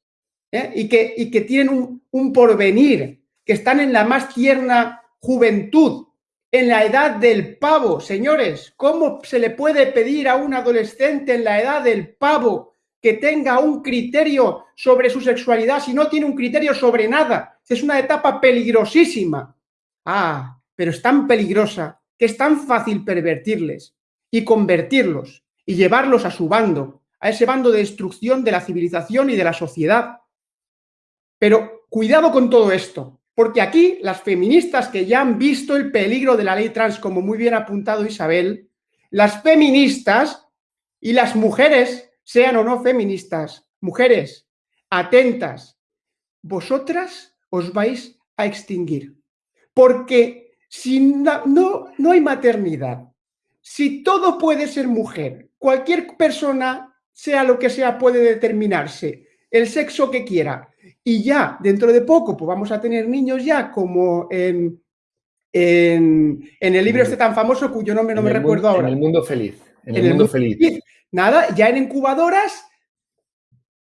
¿eh? y, que, tienen un porvenir, que están en la más tierna juventud, en la edad del pavo, señores. ¿Cómo se le puede pedir a un adolescente en la edad del pavo que tenga un criterio sobre su sexualidad si no tiene un criterio sobre nada? Es una etapa peligrosísima. Ah, pero es tan peligrosa que es tan fácil pervertirles y convertirlos y llevarlos a su bando, a ese bando de destrucción de la civilización y de la sociedad. Pero cuidado con todo esto, porque aquí las feministas que ya han visto el peligro de la ley trans, como muy bien ha apuntado Isabel, las feministas y las mujeres, sean o no feministas, mujeres, atentas, vosotras os vais a extinguir. Porque si no, no, no hay maternidad, si todo puede ser mujer, cualquier persona, sea lo que sea, puede determinarse el sexo que quiera, y ya dentro de poco pues vamos a tener niños ya como en, en, el libro este tan famoso cuyo nombre no me recuerdo ahora. En el mundo feliz. En, el, mundo, feliz. Nada, ya en incubadoras.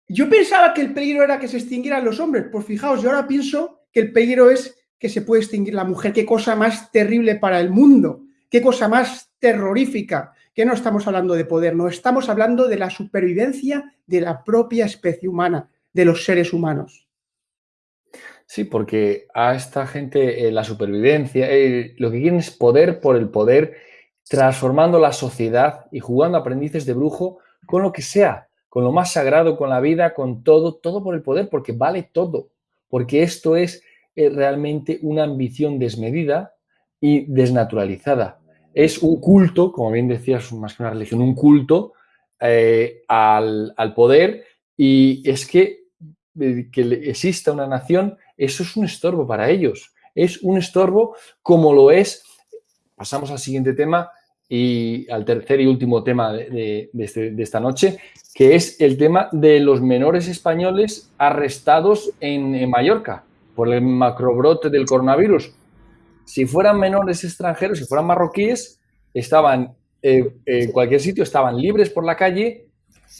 Yo pensaba que el peligro era que se extinguieran los hombres. Pues fijaos, yo ahora pienso que el peligro es que se puede extinguir la mujer. Qué cosa más terrible para el mundo. Qué cosa más terrorífica. Que no estamos hablando de poder, no estamos hablando de la supervivencia de la propia especie humana de los seres humanos. Sí, porque a esta gente eh, la supervivencia, eh, lo que quieren es poder por el poder, transformando la sociedad y jugando aprendices de brujo con lo que sea, con lo más sagrado, con la vida, con todo, todo por el poder, porque vale todo. porque esto es eh, realmente una ambición desmedida y desnaturalizada. Es un culto, como bien decías, más que una religión, un culto eh, al, poder y es que eh, que exista una nación, eso es un estorbo para ellos. Es un estorbo como lo es, pasamos al siguiente tema y al tercer y último tema de, este, esta noche, que es el tema de los menores españoles arrestados en Mallorca por el macrobrote del coronavirus. Si fueran menores extranjeros, si fueran marroquíes, estaban eh, en cualquier sitio, estaban libres por la calle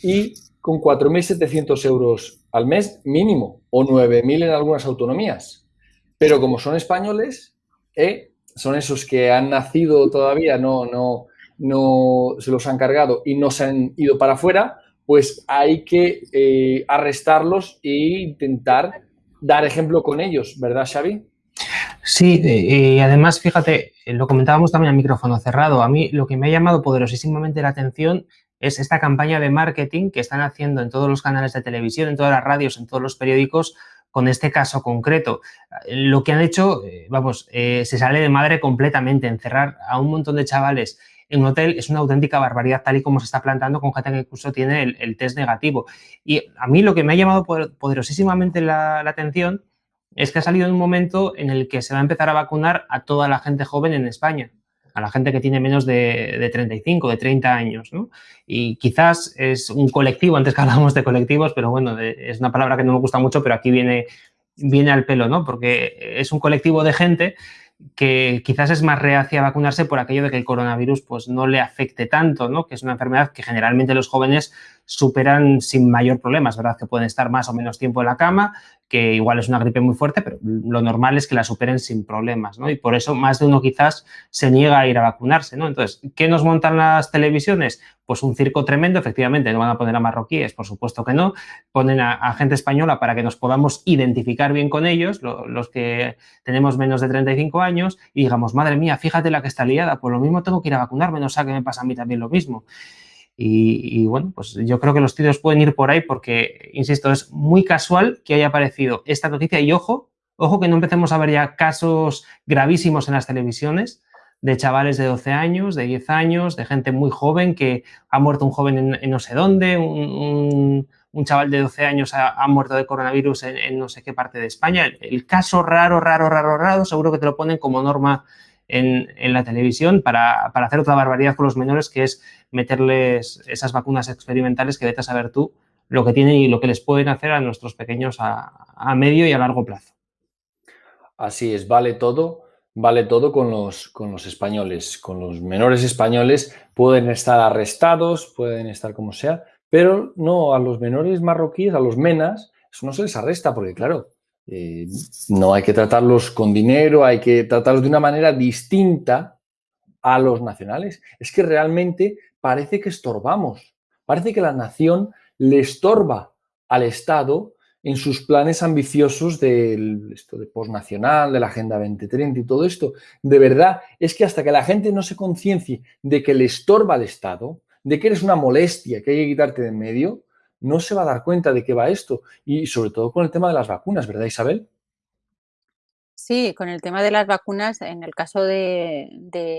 y con 4.700 euros al mes mínimo o 9.000 en algunas autonomías. Pero como son españoles, eh, son esos que han nacido todavía, no, no, no se los han cargado y no se han ido para afuera, pues hay que eh, arrestarlos e intentar dar ejemplo con ellos, ¿verdad, Xavi? Sí, y además, fíjate, lo comentábamos también a micrófono cerrado. A mí lo que me ha llamado poderosísimamente la atención es esta campaña de marketing que están haciendo en todos los canales de televisión, en todas las radios, en todos los periódicos, con este caso concreto. Lo que han hecho, eh, vamos, eh, se sale de madre completamente. Encerrar a un montón de chavales en un hotel es una auténtica barbaridad, tal y como se está plantando con gente que incluso tiene el, test negativo. Y a mí lo que me ha llamado poderosísimamente la, atención es que ha salido en un momento en el que se va a empezar a vacunar a toda la gente joven en España a la gente que tiene menos de, de, 35, de 30 años, ¿no? Y quizás es un colectivo, antes que (laughs) hablábamos de colectivos, pero bueno, es una palabra que no me gusta mucho, pero aquí viene, viene al pelo, ¿no? Porque es un colectivo de gente que quizás es más reacia a vacunarse por aquello de que el coronavirus pues, no le afecte tanto, ¿no? que es una enfermedad que generalmente los jóvenes superan sin mayor problema. Es verdad que pueden estar más o menos tiempo en la cama, que igual es una gripe muy fuerte, pero lo normal es que la superen sin problemas, ¿no? Y por eso más de uno quizás se niega a ir a vacunarse, ¿no? Entonces, ¿qué nos montan las televisiones? Pues un circo tremendo, efectivamente, no van a poner a marroquíes, por supuesto que no, ponen a, gente española para que nos podamos identificar bien con ellos, los que tenemos menos de 35 años, y digamos, madre mía, fíjate la que está liada, pues lo mismo tengo que ir a vacunarme, no sé que me pasa a mí también lo mismo. Y, bueno, pues yo creo que los tiros pueden ir por ahí porque, insisto, es muy casual que haya aparecido esta noticia y ojo, ojo que no empecemos a ver ya casos gravísimos en las televisiones de chavales de 12 años, de 10 años, de gente muy joven que ha muerto un joven en, no sé dónde, un, chaval de 12 años ha, muerto de coronavirus en, no sé qué parte de España. el caso raro, raro, raro, raro, seguro que te lo ponen como norma en, la televisión para, hacer otra barbaridad con los menores, que es meterles esas vacunas experimentales que vete a saber tú lo que tienen y lo que les pueden hacer a nuestros pequeños a, medio y a largo plazo. Así es, vale todo, vale todo con los, con los españoles. Con los menores españoles pueden estar arrestados, pueden estar como sea, pero no a los menores marroquíes, a los menas, eso no se les arresta porque, claro, eh, no hay que tratarlos con dinero, hay que tratarlos de una manera distinta a los nacionales. Es que realmente parece que estorbamos, parece que la nación le estorba al Estado en sus planes ambiciosos del esto de postnacional, de la Agenda 2030 y todo esto. De verdad, es que hasta que la gente no se conciencie de que le estorba al Estado, de que eres una molestia que hay que quitarte de en medio, no se va a dar cuenta de qué va esto. Y sobre todo con el tema de las vacunas, ¿verdad, Isabel? Sí, con el tema de las vacunas, en el caso de,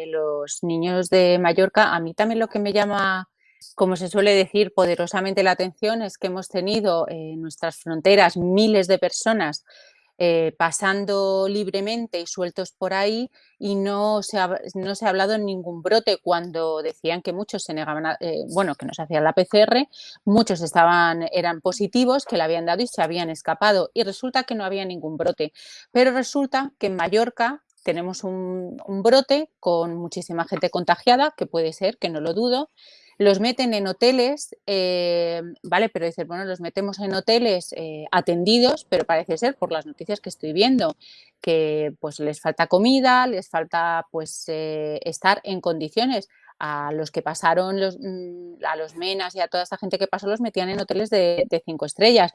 los niños de Mallorca, a mí también lo que me llama, como se suele decir, poderosamente la atención es que hemos tenido en nuestras fronteras miles de personas eh, pasando libremente y sueltos por ahí y no se, ha, no se ha hablado en ningún brote cuando decían que muchos se negaban, eh, bueno, que no se hacía la PCR, muchos estaban, eran positivos, que le habían dado y se habían escapado y resulta que no había ningún brote. Pero resulta que en Mallorca tenemos un brote con muchísima gente contagiada, que puede ser, que no lo dudo, los meten en hoteles, eh, ¿vale? Pero dicen, bueno, los metemos en hoteles eh, atendidos, pero parece ser, por las noticias que estoy viendo, que pues les falta comida, les falta pues eh, estar en condiciones a los que pasaron, los, mm, a los menas y a toda esta gente que pasó, los metían en hoteles de, cinco estrellas.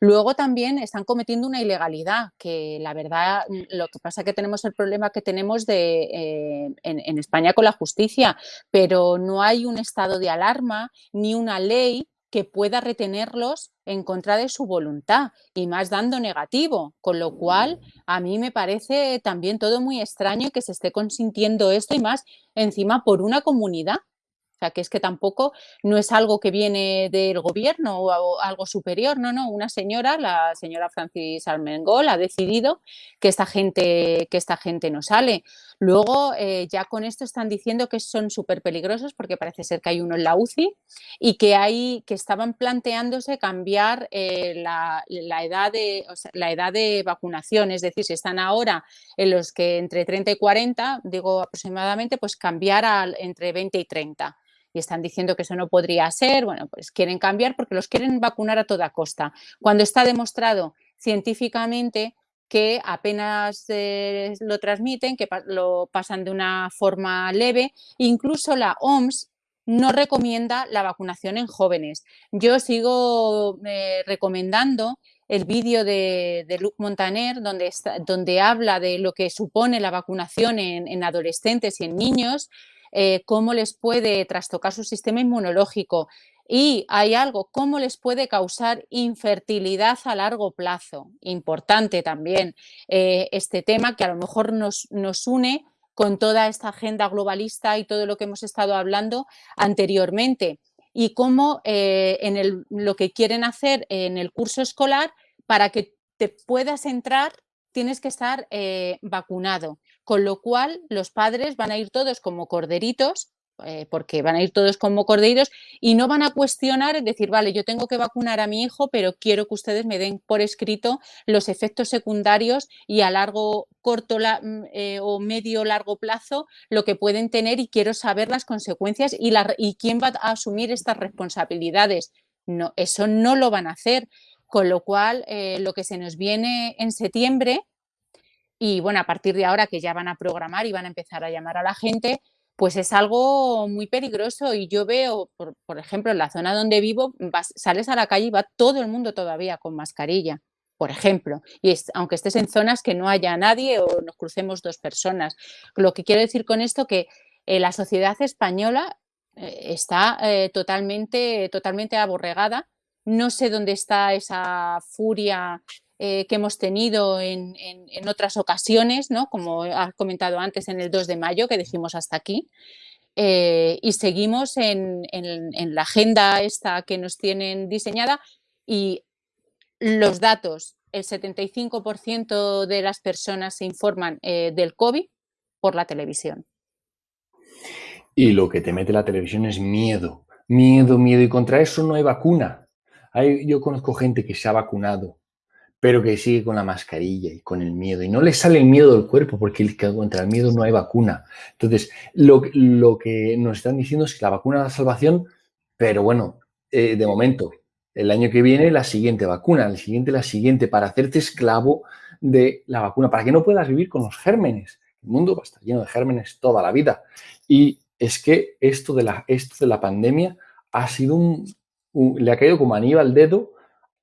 Luego también están cometiendo una ilegalidad, que la verdad, mm, lo que pasa es que tenemos el problema que tenemos de, eh, en, España con la justicia, pero no hay un estado de alarma ni una ley que pueda retenerlos en contra de su voluntad y más dando negativo, con lo cual a mí me parece también todo muy extraño que se esté consintiendo esto y más encima por una comunidad o sea, que es que tampoco no es algo que viene del gobierno o algo superior, no, no, una señora, la señora Francis Armengol, ha decidido que esta gente, que esta gente no sale. Luego, eh, ya con esto están diciendo que son súper peligrosos porque parece ser que hay uno en la UCI y que, hay, que estaban planteándose cambiar eh, la, edad de, la edad de vacunación, es decir, si están ahora en los que entre 30 y 40, digo aproximadamente, pues cambiar al, entre 20 y 30 y están diciendo que eso no podría ser, bueno, pues quieren cambiar porque los quieren vacunar a toda costa. Cuando está demostrado científicamente que apenas eh, lo transmiten, que lo pasan de una forma leve, incluso la OMS no recomienda la vacunación en jóvenes. Yo sigo eh, recomendando el vídeo de, Luc Montaner, donde, donde habla de lo que supone la vacunación en adolescentes y en niños, eh, cómo les puede trastocar su sistema inmunológico y hay algo, cómo les puede causar infertilidad a largo plazo. Importante también eh, este tema que a lo mejor nos, nos une con toda esta agenda globalista y todo lo que hemos estado hablando anteriormente y cómo eh, en lo que quieren hacer en el curso escolar para que te puedas entrar tienes que estar vacunado con lo cual los padres van a ir todos como corderitos, eh, porque van a ir todos como corderitos y no van a cuestionar, es decir, vale, yo tengo que vacunar a mi hijo, pero quiero que ustedes me den por escrito los efectos secundarios y a largo, corto mm, eh, o medio largo plazo lo que pueden tener y quiero saber las consecuencias y, y quién va a asumir estas responsabilidades. No, eso no lo van a hacer, con lo cual eh, lo que se nos viene en septiembre y bueno, a partir de ahora que ya van a programar y van a empezar a llamar a la gente, pues es algo muy peligroso y yo veo, por, ejemplo, en la zona donde vivo, sales a la calle y va todo el mundo todavía con mascarilla, por ejemplo, y aunque estés en zonas que no haya nadie o nos crucemos dos personas. Lo que quiero decir con esto que eh, la sociedad española eh, está eh, totalmente, totalmente aborregada. No sé dónde está esa furia eh, que hemos tenido en, otras ocasiones, ¿no? como has comentado antes en el 2 de mayo, que dijimos hasta aquí, eh, y seguimos en, la agenda esta que nos tienen diseñada y los datos, el 75% de las personas se informan eh, del COVID por la televisión. Y lo que te mete la televisión es miedo, miedo, miedo, y contra eso no hay vacuna. Hay, yo conozco gente que se ha vacunado pero que sigue con la mascarilla y con el miedo. Y no le sale el miedo del cuerpo porque contra el miedo no hay vacuna. Entonces, lo, que nos están diciendo es que la vacuna da salvación, pero bueno, eh, de momento, el año que viene la siguiente vacuna, el siguiente la siguiente, para hacerte esclavo de la vacuna, para que no puedas vivir con los gérmenes. El mundo va a estar lleno de gérmenes toda la vida. Y es que esto de la, esto de la pandemia ha sido un, le ha caído como anillo al dedo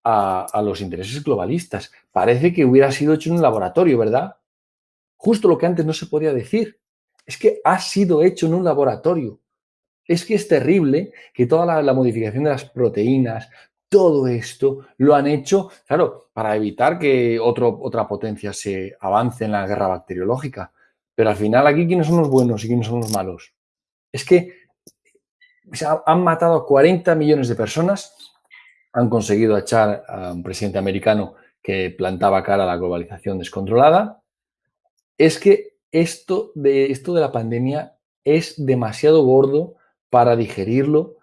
a, los intereses globalistas. Parece que hubiera sido hecho en un laboratorio, ¿verdad? Justo lo que antes no se podía decir. Es que ha sido hecho en un laboratorio. Es que es terrible que toda la, modificación de las proteínas, todo esto lo han hecho, claro, para evitar que otro, otra potencia se avance en la guerra bacteriológica. Pero al final aquí, ¿quiénes son los buenos y quiénes son los malos? Es que han matado a 40 millones de personas han conseguido echar a un presidente americano que plantaba cara a la globalización descontrolada, es que esto de, esto de la pandemia es demasiado gordo para digerirlo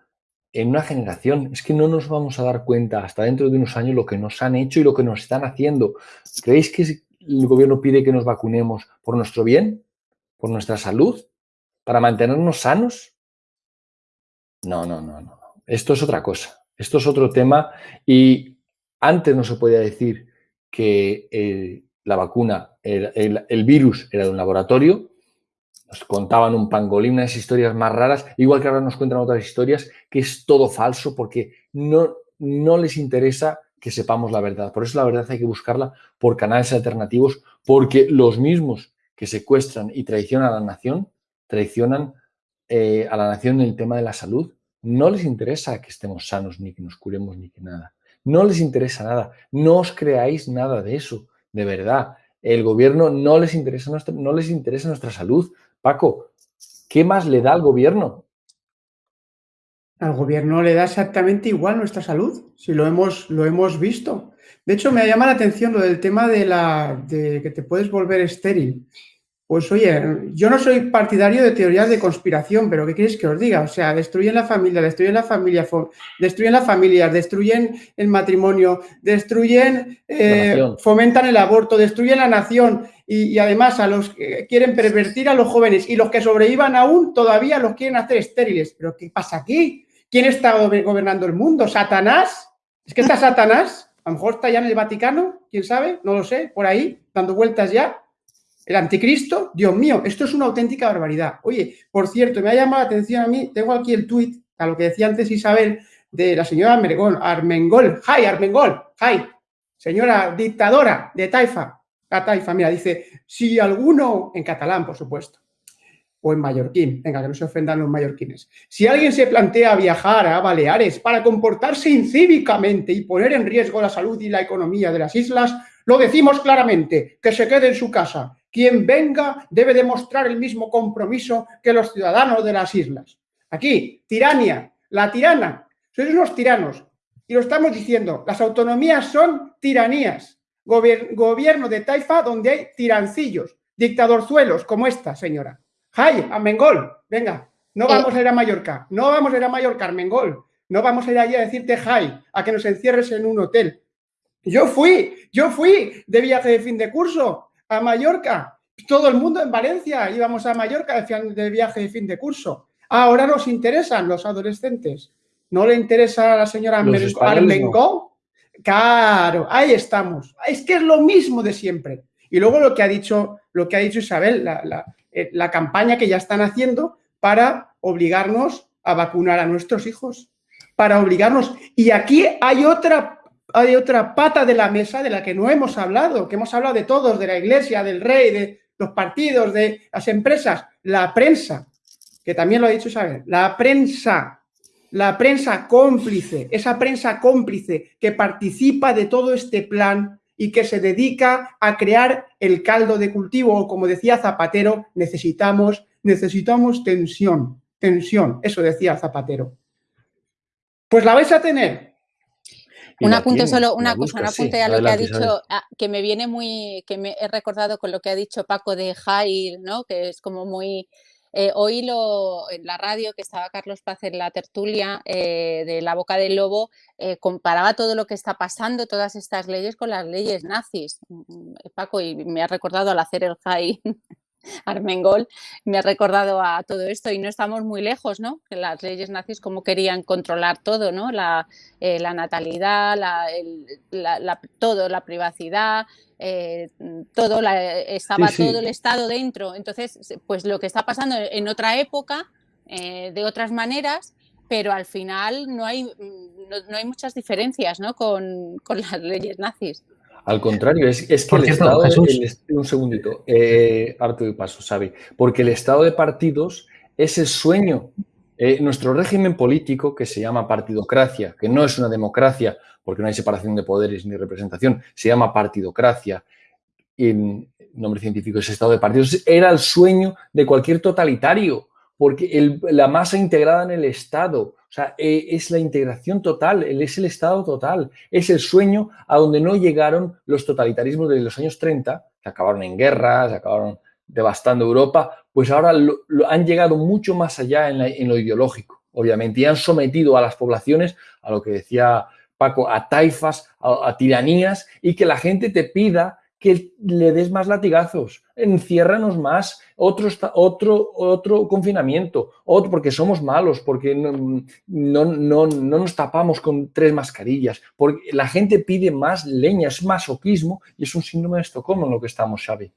en una generación. Es que no nos vamos a dar cuenta hasta dentro de unos años lo que nos han hecho y lo que nos están haciendo. ¿Creéis que el gobierno pide que nos vacunemos por nuestro bien? ¿Por nuestra salud? ¿Para mantenernos sanos? No, no, no, no. Esto es otra cosa. Esto es otro tema y antes no se podía decir que eh, la vacuna, el, virus era de un laboratorio, nos contaban un pangolín, unas historias más raras, igual que ahora nos cuentan otras historias, que es todo falso porque no, no les interesa que sepamos la verdad. Por eso la verdad hay que buscarla por canales alternativos, porque los mismos que secuestran y traicionan a la nación, traicionan eh, a la nación en el tema de la salud no les interesa que estemos sanos, ni que nos curemos, ni que nada. No les interesa nada. No os creáis nada de eso, de verdad. El gobierno no les interesa nuestra, no les interesa nuestra salud. Paco, ¿qué más le da al gobierno? Al gobierno le da exactamente igual nuestra salud, si lo hemos, lo hemos visto. De hecho, me llama la atención lo del tema de, la, de que te puedes volver estéril. Pues oye, yo no soy partidario de teorías de conspiración, pero ¿qué quieres que os diga? O sea, destruyen la familia, destruyen la familia, destruyen la familia, destruyen el matrimonio, destruyen, eh, fomentan el aborto, destruyen la nación y, además a los que quieren pervertir a los jóvenes y los que sobrevivan aún todavía los quieren hacer estériles. ¿Pero qué pasa aquí? ¿Quién está gobernando el mundo? ¿Satanás? ¿Es que está Satanás? A lo mejor está ya en el Vaticano, quién sabe, no lo sé, por ahí, dando vueltas ya. El anticristo, Dios mío, esto es una auténtica barbaridad. Oye, por cierto, me ha llamado la atención a mí, tengo aquí el tuit, a lo que decía antes Isabel, de la señora Armengol, Armengol, ¡Hi, Armengol! ¡Hi! Señora dictadora de Taifa, la Taifa, mira, dice, si alguno, en catalán, por supuesto, o en mallorquín, venga, que no se ofendan los mallorquines. Si alguien se plantea viajar a Baleares para comportarse incívicamente y poner en riesgo la salud y la economía de las islas, lo decimos claramente, que se quede en su casa, quien venga debe demostrar el mismo compromiso que los ciudadanos de las islas. Aquí, tirania, la tirana, sois unos tiranos. Y lo estamos diciendo, las autonomías son tiranías. gobierno de Taifa donde hay tirancillos, dictadorzuelos como esta señora. ¡Jai, a Mengol! Venga, no eh. vamos a ir a Mallorca, no vamos a ir a Mallorca, Armengol. No vamos a ir allí a decirte jai, a que nos encierres en un hotel. Yo fui, yo fui de viaje de fin de curso a Mallorca. Todo el mundo en Valencia íbamos a Mallorca de viaje de fin de curso. Ahora nos interesan los adolescentes. ¿No le interesa a la señora Armengol? Claro, ahí estamos. Es que es lo mismo de siempre. Y luego lo que ha dicho, lo que ha dicho Isabel, la, eh, la campaña que ya están haciendo para obligarnos a vacunar a nuestros hijos. Para obligarnos. Y aquí hay otra hay otra pata de la mesa de la que no hemos hablado, que hemos hablado de todos, de la iglesia, del rey, de los partidos, de las empresas, la prensa, que también lo ha dicho Isabel, la prensa, la prensa cómplice, esa prensa cómplice que participa de todo este plan y que se dedica a crear el caldo de cultivo, como decía Zapatero, necesitamos, necesitamos tensión, tensión, eso decía Zapatero. Pues la vais a tener, un apunte solo, una cosa, un apunte a lo que ha dicho, que me viene muy, que me he recordado con lo que ha dicho Paco de Jair, ¿no? Que es como muy, eh, oílo en la radio que estaba Carlos Paz en la tertulia eh, de La Boca del Lobo, eh, comparaba todo lo que está pasando, todas estas leyes con las leyes nazis. Mm, mm, Paco, y me ha recordado al hacer el high (laughs) Armengol me ha recordado a todo esto y no estamos muy lejos, ¿no? Las leyes nazis como querían controlar todo, ¿no? La, eh, natalidad, la, todo, la privacidad, eh, todo, estaba todo el Estado dentro. Entonces, pues lo que está pasando en otra época, eh, de otras maneras, pero al final no hay, no, hay muchas diferencias, ¿no? Con, con las leyes nazis. Al contrario, es, que el estado. un segundito, eh, harto de paso, sabe. Porque el estado de partidos es el sueño. Eh, nuestro régimen político, que se llama partidocracia, que no es una democracia, porque no hay separación de poderes ni representación, se llama partidocracia. En nombre científico es estado de partidos. Era el sueño de cualquier totalitario, porque la masa integrada en el Estado, o sea, eh, es la integración total, es el Estado total, es el sueño a donde no llegaron los totalitarismos de los años 30, que acabaron en guerras, acabaron devastando Europa, pues ahora han llegado mucho más allá en, lo ideológico, obviamente, y han sometido a las poblaciones a lo que decía Paco, a taifas, a tiranías, y que la gente te pida que le des más latigazos, enciérranos más, otro, otro, otro confinamiento, otro porque somos malos, porque no, no, nos tapamos con tres mascarillas, porque la gente pide más leña, es masoquismo y es un síndrome de Estocolmo en lo que estamos, Xavi.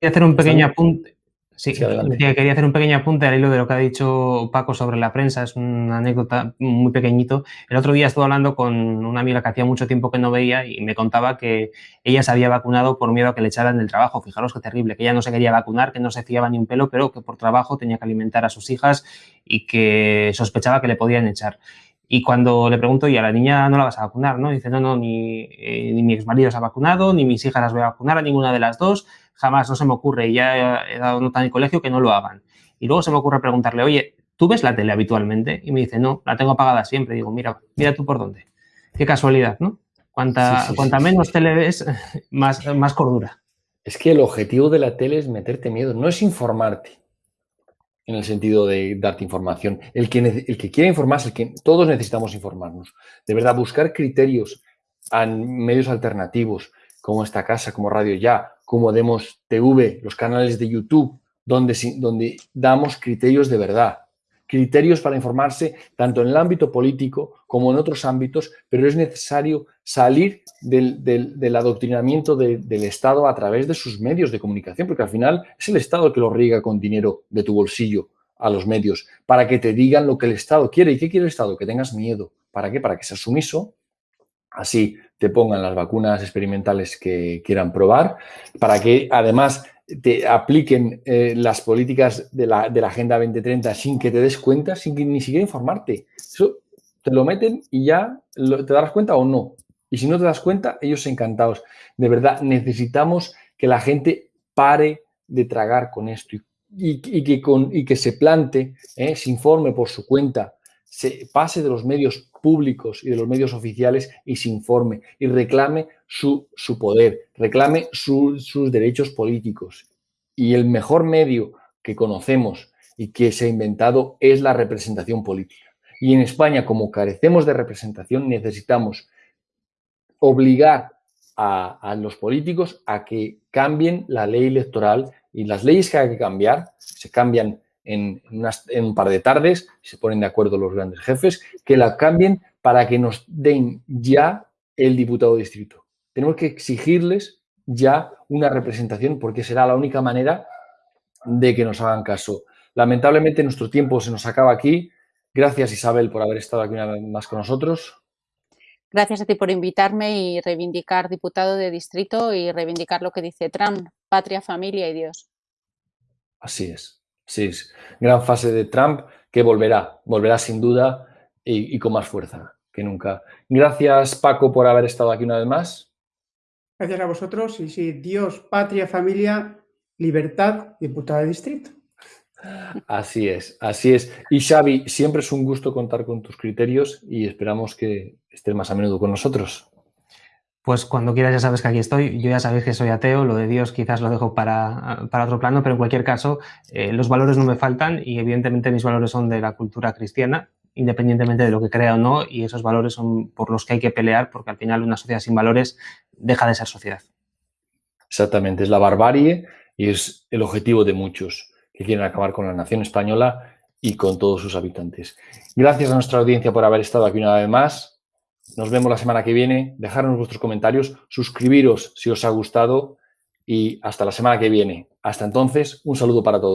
Voy a hacer un pequeño apunte. Sí, quería hacer un pequeño apunte al hilo de lo que ha dicho Paco sobre la prensa, es una anécdota muy pequeñito. El otro día estuve hablando con una amiga que hacía mucho tiempo que no veía y me contaba que ella se había vacunado por miedo a que le echaran del trabajo. Fijaros qué terrible, que ella no se quería vacunar, que no se fiaba ni un pelo, pero que por trabajo tenía que alimentar a sus hijas y que sospechaba que le podían echar. Y cuando le pregunto, ¿y a la niña no la vas a vacunar? ¿no? dice, no, no, ni, eh, ni mi ex marido se ha vacunado, ni mis hijas las voy a vacunar, a ninguna de las dos jamás, no se me ocurre, y ya he dado nota en el colegio que no lo hagan. Y luego se me ocurre preguntarle, oye, ¿tú ves la tele habitualmente? Y me dice, no, la tengo apagada siempre. digo, mira, mira tú por dónde. Qué casualidad, ¿no? Cuanta, cuanta menos tele ves, (laughs) más, más cordura. Es que el objetivo de la tele es meterte miedo, no es informarte en el sentido de darte información. El que, el que quiere informarse, el que todos necesitamos informarnos. De verdad, buscar criterios medios alternativos, como esta casa, como Radio Ya, como Demos TV, los canales de YouTube, donde, donde damos criterios de verdad, criterios para informarse tanto en el ámbito político como en otros ámbitos, pero es necesario salir del, adoctrinamiento del Estado a través de sus medios de comunicación, porque al final es el Estado el que lo riega con dinero de tu bolsillo a los medios, para que te digan lo que el Estado quiere. ¿Y qué quiere el Estado? Que tengas miedo. ¿Para qué? Para que seas sumiso, así te pongan las vacunas experimentales que quieran probar, para que además te apliquen eh, las políticas de la, Agenda 2030 sin que te des cuenta, sin que ni siquiera informarte. Eso te lo meten y ya te darás cuenta o no. Y si no te das cuenta, ellos encantados. De verdad, necesitamos que la gente pare de tragar con esto y, que, con, y que, se plante, eh, se informe por su cuenta, se pase de los medios públicos y de los medios oficiales y se informe y reclame su, su poder, reclame sus derechos políticos. Y el mejor medio que conocemos y que se ha inventado es la representación política. Y en España, como carecemos de representación, necesitamos obligar a, a, los políticos a que cambien la ley electoral y las leyes que hay que cambiar se cambian en, un par de tardes, se ponen de acuerdo los grandes jefes, que la cambien para que nos den ya el diputado distrito. Tenemos que exigirles ya una representación porque será la única manera de que nos hagan caso. Lamentablemente nuestro tiempo se nos acaba aquí. Gracias Isabel por haber estado aquí una vez más con nosotros. Gracias a ti por invitarme y reivindicar diputado de distrito y reivindicar lo que dice Trump, patria, familia y Dios. Así es. Sí, gran fase de Trump que volverá, volverá sin duda y, con más fuerza que nunca. Gracias, Paco, por haber estado aquí una vez más. Gracias a vosotros. Y sí, Dios, patria, familia, libertad, diputado de distrito. Así es, así es. Y Xavi, siempre es un gusto contar con tus criterios y esperamos que estés más a menudo con nosotros. Pues cuando quieras ya sabes que aquí estoy. Yo ya sabéis que soy ateo, lo de Dios quizás lo dejo para, otro plano, pero en cualquier caso eh, los valores no me faltan y evidentemente mis valores son de la cultura cristiana, independientemente de lo que crea o no, y esos valores son por los que hay que pelear porque al final una sociedad sin valores deja de ser sociedad. Exactamente, es la barbarie y es el objetivo de muchos que quieren acabar con la nación española y con todos sus habitantes. Gracias a nuestra audiencia por haber estado aquí una vez más. Nos vemos la semana que viene. Dejarnos vuestros comentarios, suscribiros si os ha gustado y hasta la semana que viene. Hasta entonces, un saludo para todos.